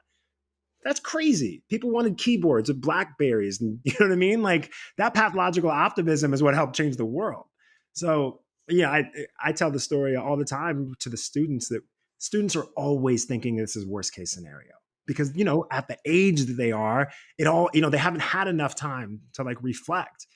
That's crazy. People wanted keyboards of Blackberries. And [laughs] you know what I mean? Like, that pathological optimism is what helped change the world. So, yeah, I, I tell the story all the time to the students that students are always thinking this is worst case scenario because you know at the age that they are it all you know they haven't had enough time to like reflect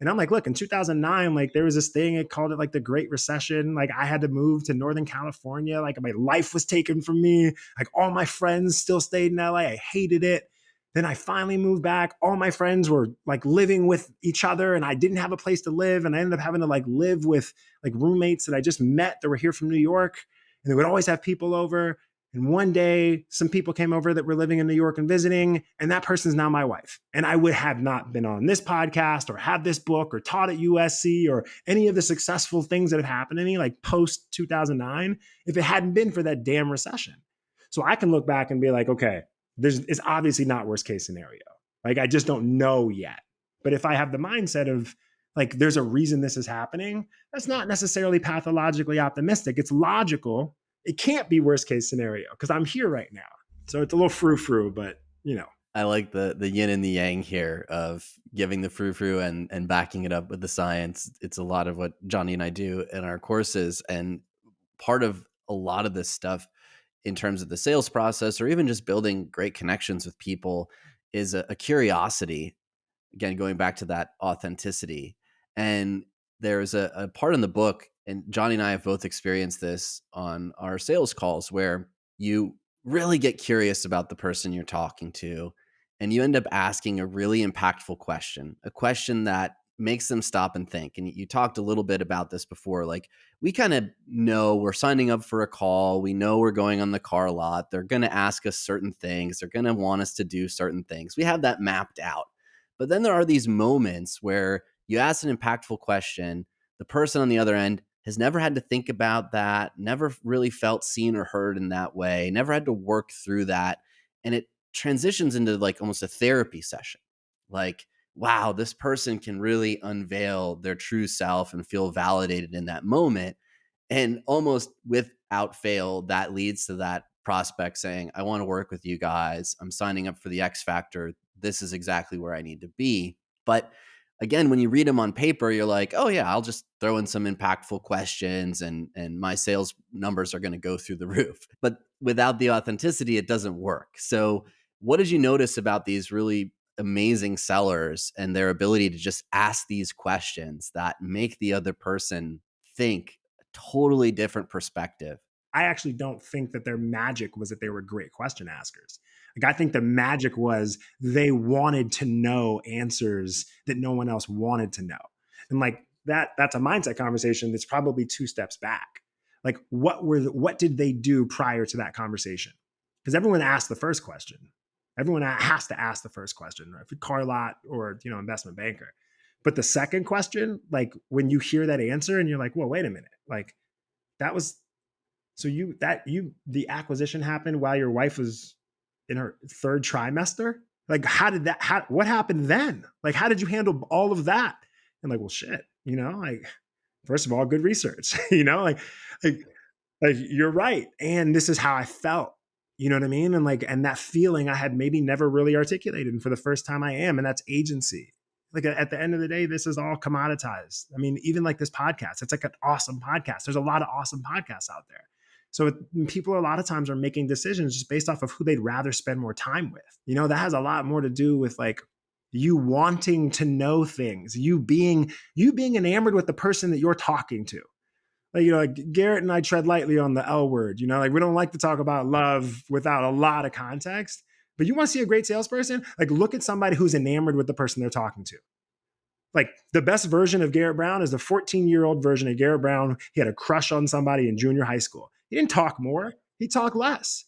and I'm like, look, in 2009, like there was this thing, it called it like the Great Recession. Like I had to move to Northern California. Like my life was taken from me. Like all my friends still stayed in LA. I hated it. Then I finally moved back. All my friends were like living with each other and I didn't have a place to live. And I ended up having to like live with like roommates that I just met that were here from New York. And they would always have people over. And one day, some people came over that were living in New York and visiting, and that person's now my wife. And I would have not been on this podcast or had this book or taught at USC or any of the successful things that have happened to me, like post 2009, if it hadn't been for that damn recession. So I can look back and be like, okay, there's, it's obviously not worst case scenario. Like I just don't know yet. But if I have the mindset of, like there's a reason this is happening that's not necessarily pathologically optimistic it's logical it can't be worst case scenario because I'm here right now. So it's a little frou frou, but you know. I like the the yin and the yang here of giving the frou frou and and backing it up with the science. It's a lot of what Johnny and I do in our courses, and part of a lot of this stuff in terms of the sales process or even just building great connections with people is a, a curiosity. Again, going back to that authenticity, and there's a, a part in the book and Johnny and I have both experienced this on our sales calls where you really get curious about the person you're talking to and you end up asking a really impactful question, a question that makes them stop and think. And you talked a little bit about this before. Like, we kind of know we're signing up for a call. We know we're going on the car lot. They're going to ask us certain things. They're going to want us to do certain things. We have that mapped out. But then there are these moments where you ask an impactful question, the person on the other end has never had to think about that, never really felt seen or heard in that way, never had to work through that. And it transitions into like almost a therapy session. Like, wow, this person can really unveil their true self and feel validated in that moment. And almost without fail, that leads to that prospect saying, I want to work with you guys. I'm signing up for the X Factor. This is exactly where I need to be. But again, when you read them on paper, you're like, oh yeah, I'll just throw in some impactful questions and and my sales numbers are going to go through the [laughs] roof. But without the authenticity, it doesn't work. So what did you notice about these really amazing sellers and their ability to just ask these questions that make the other person think a totally different perspective? I actually don't think that their magic was that they were great question askers. Like I think the magic was they wanted to know answers that no one else wanted to know. And like that that's a mindset conversation that's probably two steps back. Like what were the, what did they do prior to that conversation? Because everyone asked the first question. Everyone has to ask the first question, right? If car lot or you know investment banker. But the second question, like when you hear that answer and you're like, well, wait a minute, like that was so you that you the acquisition happened while your wife was in her third trimester? Like how did that how what happened then? Like how did you handle all of that? And like, well shit, you know, like first of all, good research, [laughs] you know, like like like you're right. And this is how I felt. You know what I mean? And like, and that feeling I had maybe never really articulated. And for the first time I am, and that's agency. Like at the end of the day, this is all commoditized. I mean, even like this podcast, it's like an awesome podcast. There's a lot of awesome podcasts out there. So people a lot of times are making decisions just based off of who they'd rather spend more time with. You know, that has a lot more to do with like you wanting to know things, you being you being enamored with the person that you're talking to like, you know, like Garrett and I tread lightly on the L word. You know, like we don't like to talk about love without a lot of context. But you want to see a great salesperson? Like, look at somebody who's enamored with the person they're talking to. Like, the best version of Garrett Brown is the 14 year old version of Garrett Brown. He had a crush on somebody in junior high school. He didn't talk more, he talked less.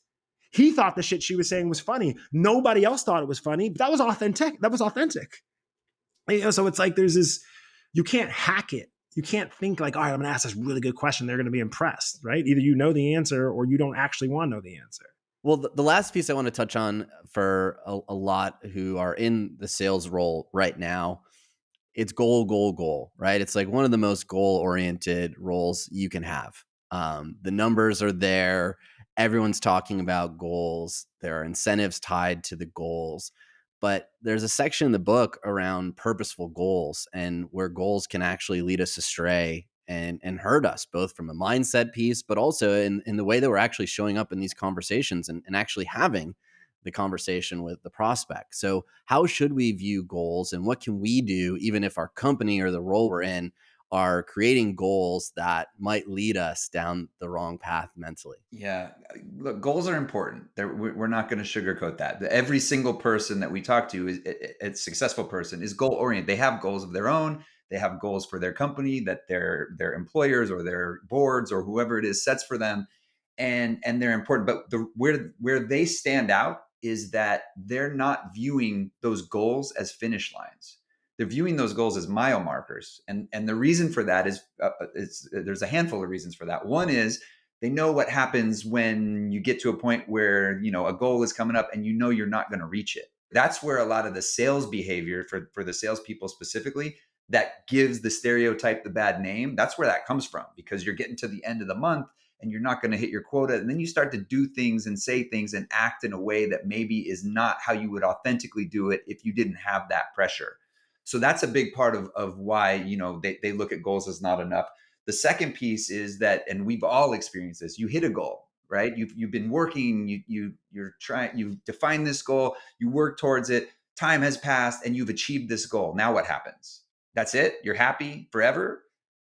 He thought the shit she was saying was funny. Nobody else thought it was funny. But that was authentic. That was authentic. You know, so it's like there's this, you can't hack it you can't think like, all right, I'm to ask this really good question. They're to be impressed, right? Either you know the answer or you don't actually want to know the answer. Well, the, last piece I want to touch on for a, a lot who are in the sales role right now, it's goal, goal, goal, right? It's like one of the most goal oriented roles you can have. Um, the numbers are there. Everyone's talking about goals. There are incentives tied to the goals but there's a section in the book around purposeful goals and where goals can actually lead us astray and and hurt us both from a mindset piece but also in, in the way that we're actually showing up in these conversations and, and actually having the conversation with the prospect so how should we view goals and what can we do even if our company or the role we're in are creating goals that might lead us down the wrong path mentally. Yeah, uh, look, goals are important. They're, we're not going to sugarcoat that. Every single person that we talk to is a successful person is goal oriented. They have goals of their own. They have goals for their company that their their employers or their boards or whoever it is sets for them, and and they're important. But the where where they stand out is that they're not viewing those goals as finish lines they're viewing those goals as mile markers. And and the reason for that is uh, uh it's uh, there's a handful of reasons for that. One is they know what happens when you get to a point where you know a goal is coming up and you know you're not going to reach it. That's where a lot of the sales behavior for for the salespeople specifically that gives the stereotype the bad name that's where that comes from because you're getting to the end of the month and you're not going to hit your quota. And then you start to do things and say things and act in a way that maybe is not how you would authentically do it if you didn't have that pressure so that's a big part of, of why, you know, they, they look at goals as not enough. The second piece is that, and we've all experienced this, you hit a goal, right? You've, you've been working, you, you, you're trying, you've defined this goal, you work towards it, time has passed and you've achieved this goal. Now what happens? That's it? You're happy forever?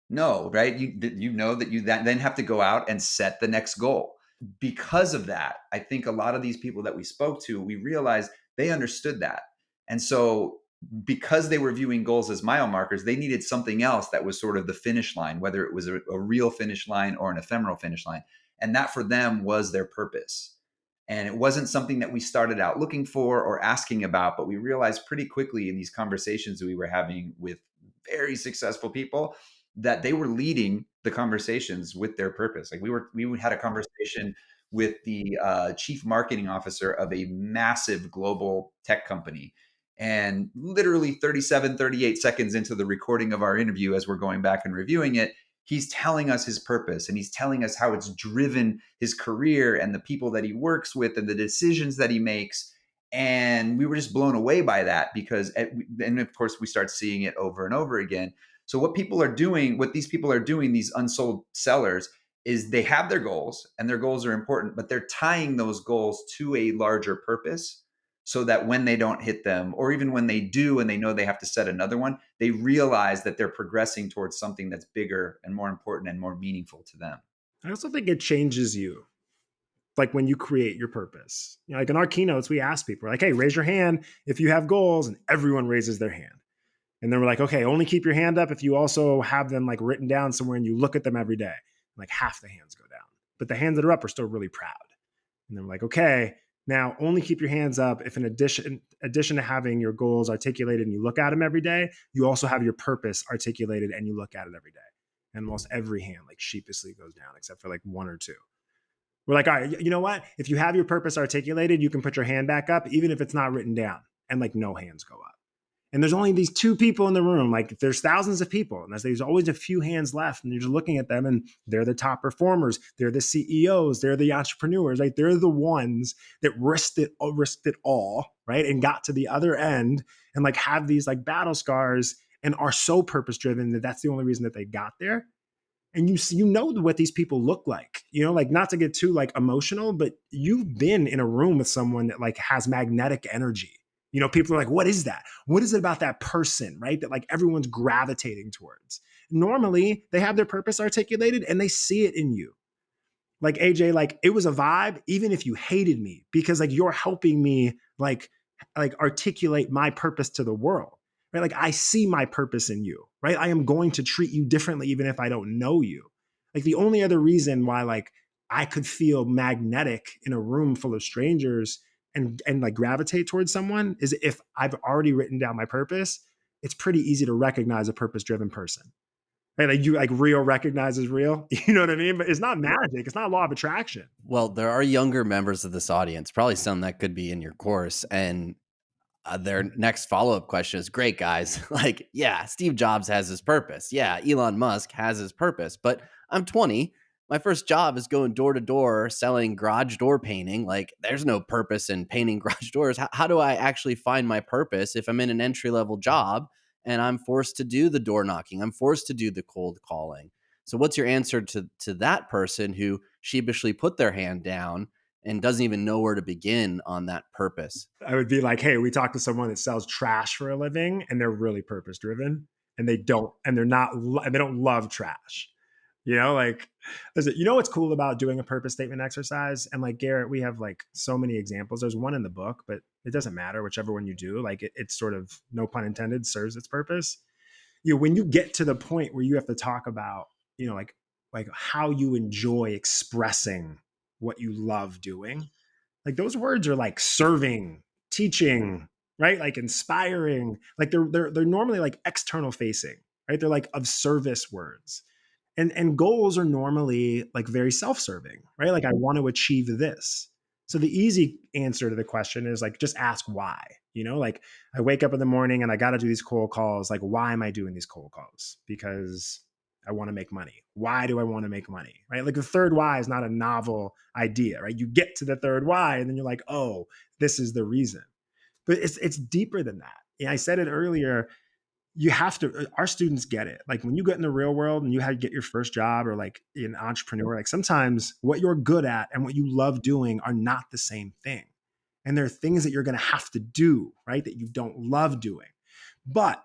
No, right? You, you know that you then have to go out and set the next goal. Because of that, I think a lot of these people that we spoke to, we realized they understood that. And so because they were viewing goals as mile markers, they needed something else that was sort of the finish line, whether it was a, a, real finish line or an ephemeral finish line. And that for them was their purpose. And it wasn't something that we started out looking for or asking about, but we realized pretty quickly in these conversations that we were having with very successful people that they were leading the conversations with their purpose. Like we were, we had a conversation with the uh, chief marketing officer of a massive global tech company and literally 37, 38 seconds into the recording of our interview, as we're going back and reviewing it, he's telling us his purpose and he's telling us how it's driven his career and the people that he works with and the decisions that he makes. And we were just blown away by that because, and of course, we start seeing it over and over again. So, what people are doing, what these people are doing, these unsold sellers, is they have their goals and their goals are important, but they're tying those goals to a larger purpose so that when they don't hit them, or even when they do and they know they have to set another one, they realize that they're progressing towards something that's bigger and more important and more meaningful to them. I also think it changes you. Like when you create your purpose. You know, like in our keynotes, we ask people, like, hey, raise your hand if you have goals, and everyone raises their hand. And then we're like, okay, only keep your hand up if you also have them like written down somewhere and you look at them every day. Like half the hands go down. But the hands that are up are still really proud. And then we're like, okay, Now, only keep your hands up if in addition addition to having your goals articulated and you look at them every day, you also have your purpose articulated and you look at it every day. And almost every hand like sheepishly goes down except for like one or two. We're like, all right, you know what? If you have your purpose articulated, you can put your hand back up even if it's not written down and like no hands go up and there's only these two people in the room like there's thousands of people and there's always a few hands left and you're just looking at them and they're the top performers they're the ceos they're the entrepreneurs like they're the ones that risked it uh, risked it all right? And got to the other end and like have these like battle scars and are so purpose driven that that's the only reason that they got there. And you you know what these people look like you know? Like not to get too like emotional but you've been in a room with someone that like has magnetic energy you know, people are like, what is that? What is it about that person, right? That like everyone's gravitating towards. Normally, they have their purpose articulated and they see it in you. Like AJ, like it was a vibe, even if you hated me, because like you're helping me like like articulate my purpose to the world. Right. Like I see my purpose in you, right? I am going to treat you differently, even if I don't know you. Like the only other reason why like I could feel magnetic in a room full of strangers and and like gravitate towards someone is if I've already written down my purpose, it's pretty easy to recognize a purpose driven person. Right? Like you like real recognizes real. [laughs] You know what I mean? But it's not magic. It's not law of attraction. Well, there are younger members of this audience, probably some that could be in your course. And uh, their next follow up question is great, guys. [laughs] like, yeah, Steve Jobs has his purpose. Yeah, Elon Musk has his purpose. But I'm 20 my first job is going door to door selling garage door painting. Like, there's no purpose in painting [laughs] garage doors. How, how do I actually find my purpose if I'm in an entry level job and I'm forced to do the door knocking? I'm forced to do the cold calling. So, what's your answer to to that person who sheepishly put their hand down and doesn't even know where to begin on that purpose? I would be like, hey, we talked to someone that sells trash for a living, and they're really purpose driven, and they don't, and they're not, and they don't love trash you know, like, you know what's cool about doing a purpose statement exercise? And like Garrett, we have like so many examples. There's one in the book, but it doesn't matter whichever one you do. Like, it, it's sort of no pun intended serves its purpose. You know, when you get to the point where you have to talk about, you know, like like how you enjoy expressing what you love doing, like those words are like serving, teaching, right? Like inspiring. Like they're they're they're normally like external facing, right? They're like of service words and and goals are normally like very self-serving right? Like i want to achieve this. So the easy answer to the question is like just ask why you know? Like i wake up in the morning and i got to do these cold calls like why am i doing these cold calls? Because i want to make money. Why do i want to make money right? Like the third why is not a novel idea right? You get to the third why and then you're like oh this is the reason. But it's it's deeper than that. Yeah, i said it earlier you have to uh, our students get it. Like when you get in the real world and you have to get your first job or like an entrepreneur like sometimes what you're good at and what you love doing are not the same thing. And there are things that you're going to have to do right that you don't love doing. But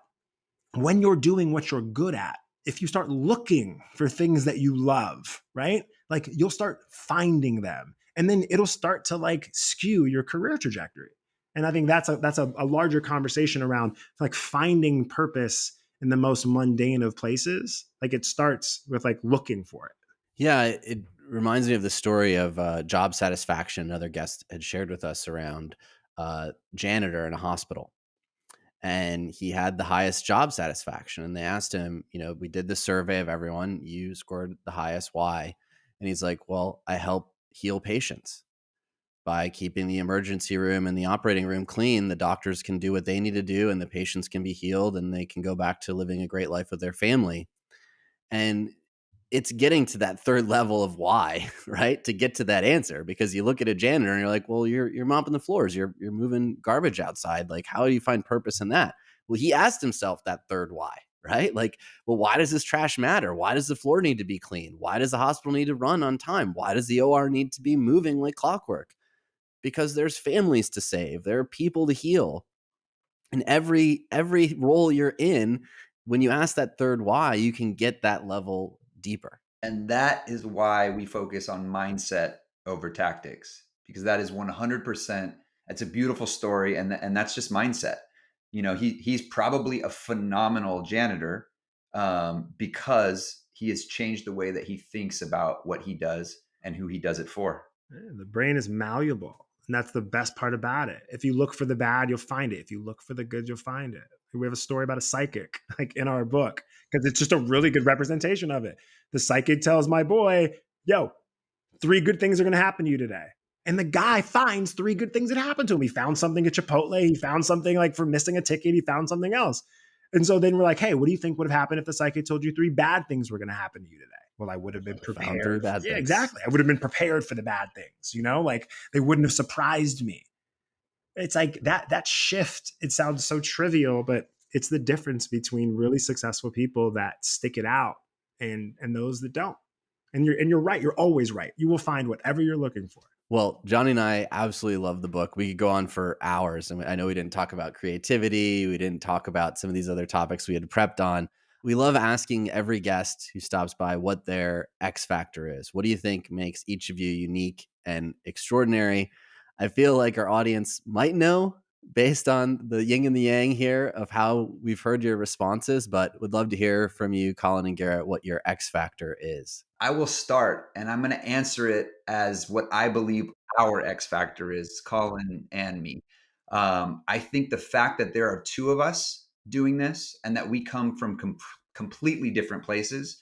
when you're doing what you're good at if you start looking for things that you love right like you'll start finding them. And then it'll start to like skew your career trajectory and i think that's a that's a, a larger conversation around like finding purpose in the most mundane of places. Like it starts with like looking for it. Yeah it reminds me of the story of uh, job satisfaction another guest had shared with us around uh, janitor in a hospital. And he had the highest job satisfaction and they asked him you know we did the survey of everyone. You scored the highest why and he's like well i help heal patients by keeping the emergency room and the operating room clean, the doctors can do what they need to do and the patients can be healed and they can go back to living a great life with their family. And it's getting to that third [laughs] level of why, right? To get to that answer because you look at a janitor and you're like, "Well, you're you're mopping the floors, you're you're moving garbage outside. Like how do you find purpose in that?" Well, he asked himself that third why, [laughs] right? Like, well, why does this trash matter? Why does the floor need to be clean? Why does the hospital need to run on time? Why does the OR need to be moving like clockwork? Because there's families to save, there are people to heal. And every every role you're in, when you ask that third why, you can get that level deeper. And that is why we focus on mindset over tactics because that is 100% it's a beautiful story and and that's just mindset. You know, he he's probably a phenomenal janitor um, because he has changed the way that he thinks about what he does and who he does it for. The brain is malleable And that's the best part about it. If you look for the bad, you'll find it. If you look for the good, you'll find it. We have a story about a psychic, [laughs] like in our book, because it's just a really good representation of it. The psychic tells my boy, yo, three good things are going to happen to you today. And the guy finds three good things that happened to him. He found something at Chipotle. He found something like for missing a ticket. He found something else. And so then we're like, hey, what do you think would have happened if the psychic told you three bad things were going to happen to you today? Well, I would have been prepared. bad yeah, things. exactly. I would have been prepared for the bad things. You know, like they wouldn't have surprised me. It's like that that shift. It sounds so trivial, but it's the difference between really successful people that stick it out and and those that don't. And you're and you're right. You're always right. You will find whatever you're looking for. Well, Johnny and I absolutely love the book. We could go on for hours. And I know we didn't talk about creativity. We didn't talk about some of these other topics we had prepped on. We love asking every guest who stops by what their X factor is. What do you think makes each of you unique and extraordinary? I feel like our audience might know based on the yin and the yang here of how we've heard your responses, but would love to hear from you, Colin and Garrett, what your X factor is. I will start and I'm going to answer it as what I believe our X factor is, Colin and me. Um, I think the fact that there are two of us doing this and that we come from com- completely different places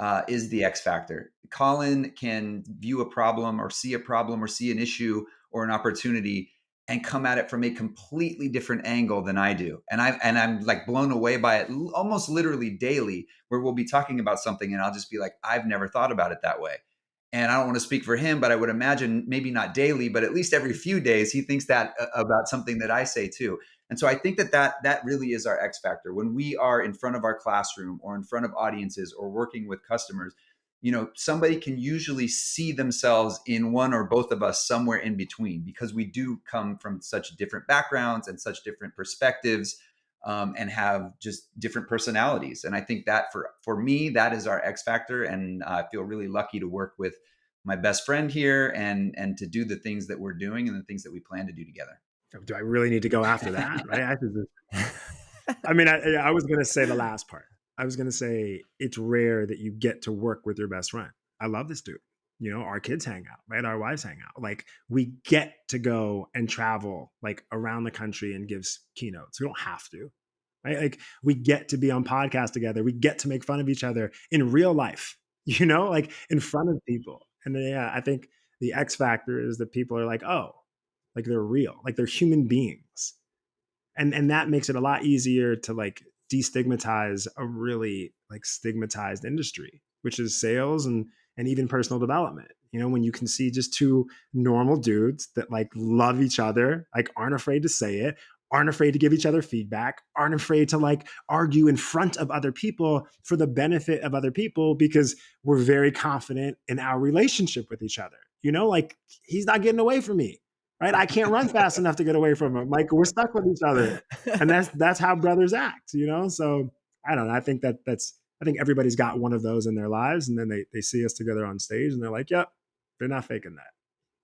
uh, is the X factor. Colin can view a problem or see a problem or see an issue or an opportunity and come at it from a completely different angle than I do. And I and I'm like blown away by it almost literally daily where we'll be talking about something and I'll just be like I've never thought about it that way. And I don't want to speak for him, but I would imagine maybe not daily, but at least every few days he thinks that about something that I say too. And so I think that that that really is our X factor when we are in front of our classroom or in front of audiences or working with customers you know somebody can usually see themselves in one or both of us somewhere in between because we do come from such different backgrounds and such different perspectives um, and have just different personalities. And i think that for for me that is our x factor and i feel really lucky to work with my best friend here and and to do the things that we're doing and the things that we plan to do together. Do i really need to go after that right? [laughs] I, just, I mean I, I was going to say the last part I was gonna say it's rare that you get to work with your best friend. I love this dude. You know, our kids hang out, right? Our wives hang out. Like we get to go and travel like around the country and give keynotes. We don't have to, right? Like we get to be on podcast together. We get to make fun of each other in real life. [laughs] You know, like in front of people. And then, yeah, I think the X factor is that people are like, oh, like they're real, like they're human beings, and and that makes it a lot easier to like destigmatize a really like stigmatized industry, which is sales and and even personal development. You know, when you can see just two normal dudes that like love each other, like aren't afraid to say it, aren't afraid to give each other feedback, aren't afraid to like argue in front of other people for the benefit of other people because we're very confident in our relationship with each other. You know, like he's not getting away from me right? I can't run fast enough to get away from him. Like we're stuck with each other, and that's [laughs] that's how brothers act, you know. So I don't know. I think that that's I think everybody's got one of those in their lives, and then they they see us together on stage, and they're like, "Yep, they're not faking that."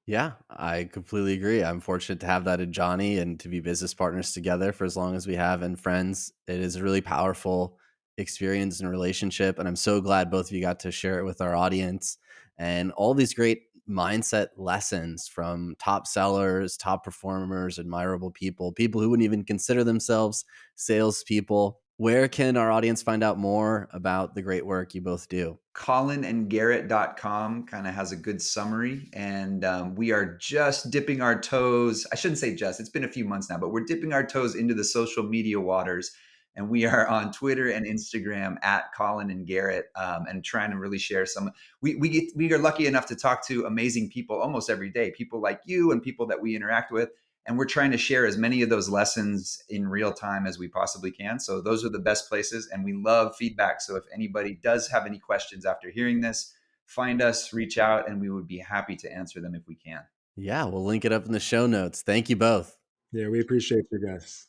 Yeah, I completely agree. I'm fortunate to have that in Johnny and to be business partners together for as long as we have and friends. It is a really powerful experience and relationship. And I'm so glad both of you got to share it with our audience and all these great mindset lessons from top sellers, top performers, admirable people, people who wouldn't even consider themselves salespeople. Where can our audience find out more about the great work you both do? colinandgarrett.com kind of has a good summary and um, we are just dipping our toes i shouldn't say just it's been a few months now but we're dipping our toes into the social media waters and we are on Twitter and Instagram at Colin and Garrett, um, and trying to really share some. We we get we are lucky enough to talk to amazing people almost every day, people like you and people that we interact with, and we're trying to share as many of those lessons in real time as we possibly can. So those are the best places, and we love feedback. So if anybody does have any questions after hearing this, find us, reach out, and we would be happy to answer them if we can. Yeah, we'll link it up in the show notes. Thank you both. Yeah, we appreciate you guys.